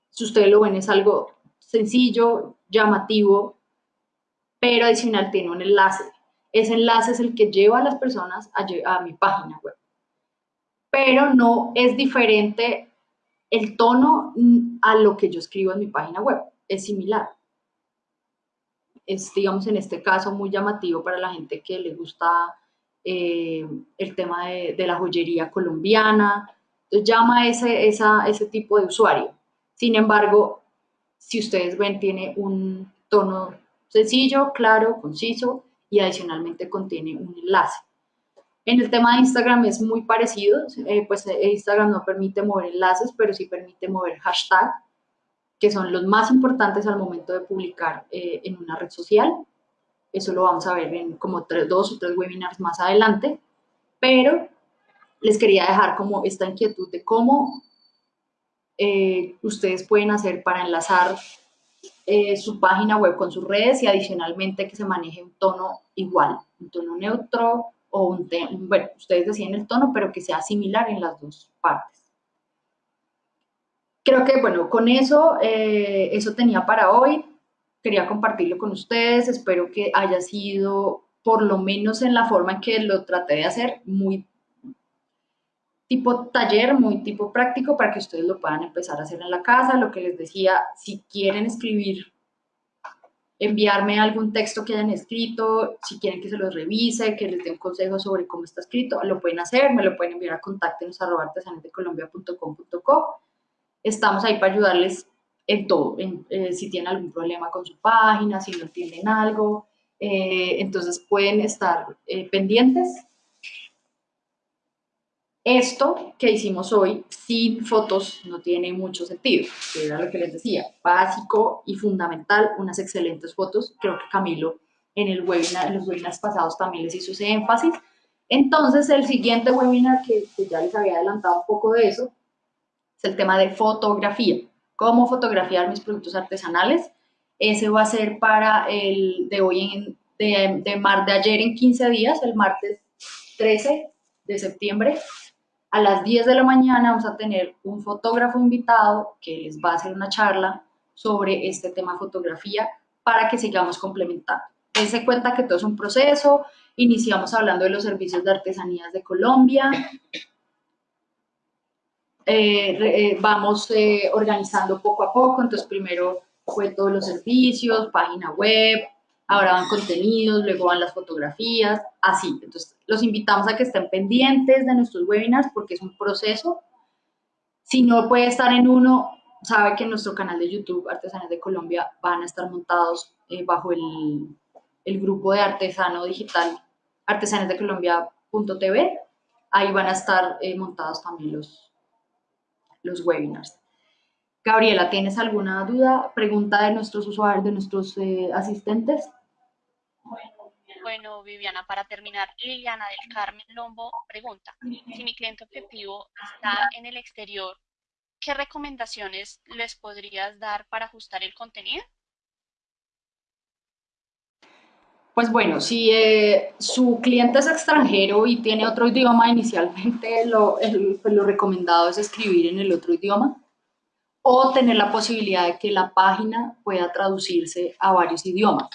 Si ustedes lo ven, es algo sencillo, llamativo, pero adicional tiene un enlace. Ese enlace es el que lleva a las personas a, a mi página web pero no es diferente el tono a lo que yo escribo en mi página web, es similar. Es, digamos, en este caso muy llamativo para la gente que le gusta eh, el tema de, la joyería colombiana, entonces llama ese, ese tipo de usuario. Sin embargo, si ustedes ven, tiene un tono sencillo, claro, conciso y adicionalmente contiene un enlace. En el tema de Instagram es muy parecido, eh, pues eh, Instagram no permite mover enlaces, pero sí permite mover hashtag, que son los más importantes al momento de publicar eh, en una red social. Eso lo vamos a ver en como dos o tres webinars más adelante, pero les quería dejar como esta inquietud de cómo ustedes pueden hacer para enlazar su página web con sus redes y adicionalmente que se maneje un tono igual, un tono neutro, o un bueno, ustedes deciden el tono, pero que sea similar en las dos partes. Creo que, bueno, con eso, eh, eso tenía para hoy. Quería compartirlo con ustedes. Espero que haya sido, por lo menos en la forma en que lo traté de hacer, muy tipo taller, muy tipo práctico, para que ustedes lo puedan empezar a hacer en la casa. Lo que les decía, si quieren escribir enviarme algún texto que hayan escrito, si quieren que se los revise, que les dé un consejo sobre cómo está escrito, lo pueden hacer, me lo pueden enviar a contactenos.artesanesdecolombia.com.co. Estamos ahí para ayudarles en todo, eh, si tienen algún problema con su página, si no entienden algo, eh, entonces pueden estar eh, pendientes esto que hicimos hoy sin fotos no tiene mucho sentido, que era lo que les decía, básico y fundamental, unas excelentes fotos, creo que Camilo en, el webinar, en los webinars pasados también les hizo ese énfasis. Entonces el siguiente webinar, que, ya les había adelantado un poco de eso, es el tema de fotografía, cómo fotografiar mis productos artesanales. Ese va a ser para el de hoy, en, de, de, mar, de ayer en 15 días, el martes 13 de septiembre, a las 10 de la mañana vamos a tener un fotógrafo invitado que les va a hacer una charla sobre este tema fotografía para que sigamos complementando. Dense cuenta que todo es un proceso. Iniciamos hablando de los servicios de artesanías de Colombia. Eh, eh, vamos eh, organizando poco a poco. Entonces, primero fue todos los servicios, página web, ahora van contenidos, luego van las fotografías, así. Entonces, los invitamos a que estén pendientes de nuestros webinars porque es un proceso. Si no puede estar en uno, sabe que en nuestro canal de YouTube, Artesanos de Colombia, van a estar montados eh, bajo el, el, grupo de artesano digital artesanesdecolombia.tv. Ahí van a estar eh, montados también los, los webinars. Gabriela, ¿tienes alguna duda, pregunta de nuestros usuarios, de nuestros eh, asistentes? Bueno, Viviana, para terminar, Liliana del Carmen Lombo pregunta, si mi cliente objetivo está en el exterior, ¿qué recomendaciones les podrías dar para ajustar el contenido? Pues bueno, si eh, su cliente es extranjero y tiene otro idioma, inicialmente lo, pues lo recomendado es escribir en el otro idioma o tener la posibilidad de que la página pueda traducirse a varios idiomas.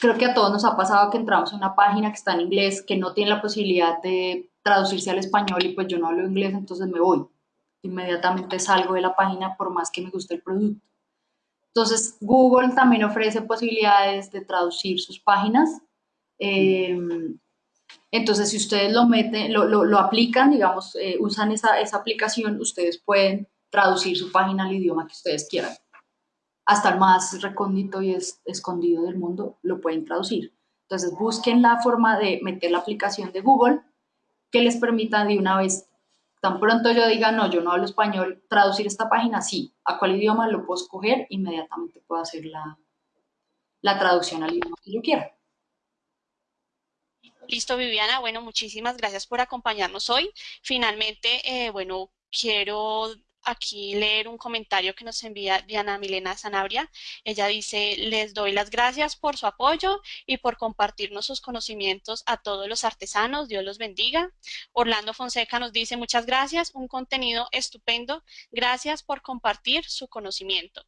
Creo que a todos nos ha pasado que entramos a una página que está en inglés, que no tiene la posibilidad de traducirse al español y pues yo no hablo inglés, entonces me voy. Inmediatamente salgo de la página por más que me guste el producto. Entonces, Google también ofrece posibilidades de traducir sus páginas. Eh, entonces, si ustedes lo meten, lo, aplican, digamos, eh, usan esa, aplicación, ustedes pueden traducir su página al idioma que ustedes quieran. Hasta el más recóndito y escondido del mundo lo pueden traducir. Entonces, busquen la forma de meter la aplicación de Google que les permita de una vez tan pronto yo diga, no, yo no hablo español, traducir esta página, sí, ¿a cuál idioma lo puedo escoger? Inmediatamente puedo hacer la, la traducción al idioma que yo quiera. Listo, Viviana. Bueno, muchísimas gracias por acompañarnos hoy. Finalmente, eh, bueno, quiero aquí leer un comentario que nos envía Diana Milena Sanabria. Ella dice, les doy las gracias por su apoyo y por compartirnos sus conocimientos a todos los artesanos. Dios los bendiga. Orlando Fonseca nos dice, muchas gracias, un contenido estupendo. Gracias por compartir su conocimiento.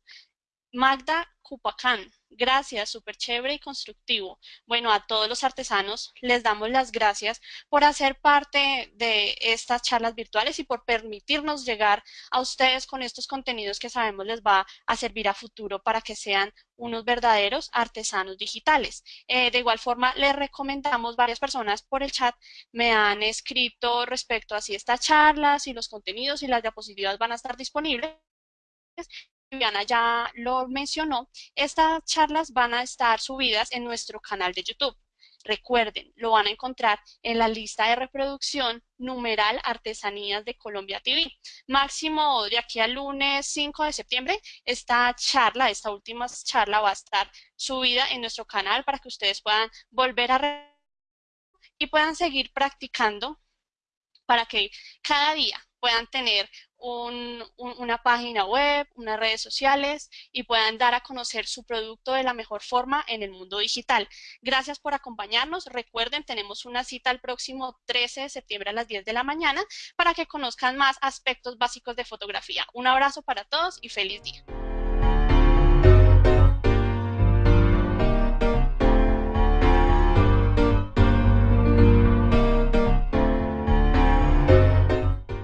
Magda Cupacán, gracias, súper chévere y constructivo. Bueno, a todos los artesanos les damos las gracias por hacer parte de estas charlas virtuales y por permitirnos llegar a ustedes con estos contenidos que sabemos les va a servir a futuro para que sean unos verdaderos artesanos digitales. Eh, de igual forma, les recomendamos varias personas por el chat me han escrito respecto a si estas charlas y los contenidos y las diapositivas van a estar disponibles Viviana ya lo mencionó, estas charlas van a estar subidas en nuestro canal de YouTube. Recuerden, lo van a encontrar en la lista de reproducción numeral Artesanías de Colombia TV. Máximo de aquí al lunes 5 de septiembre, esta charla, esta última charla va a estar subida en nuestro canal para que ustedes puedan volver a y puedan seguir practicando para que cada día puedan tener una página web, unas redes sociales y puedan dar a conocer su producto de la mejor forma en el mundo digital. Gracias por acompañarnos. Recuerden, tenemos una cita el próximo 13 de septiembre a las 10 de la mañana para que conozcan más aspectos básicos de fotografía. Un abrazo para todos y feliz día.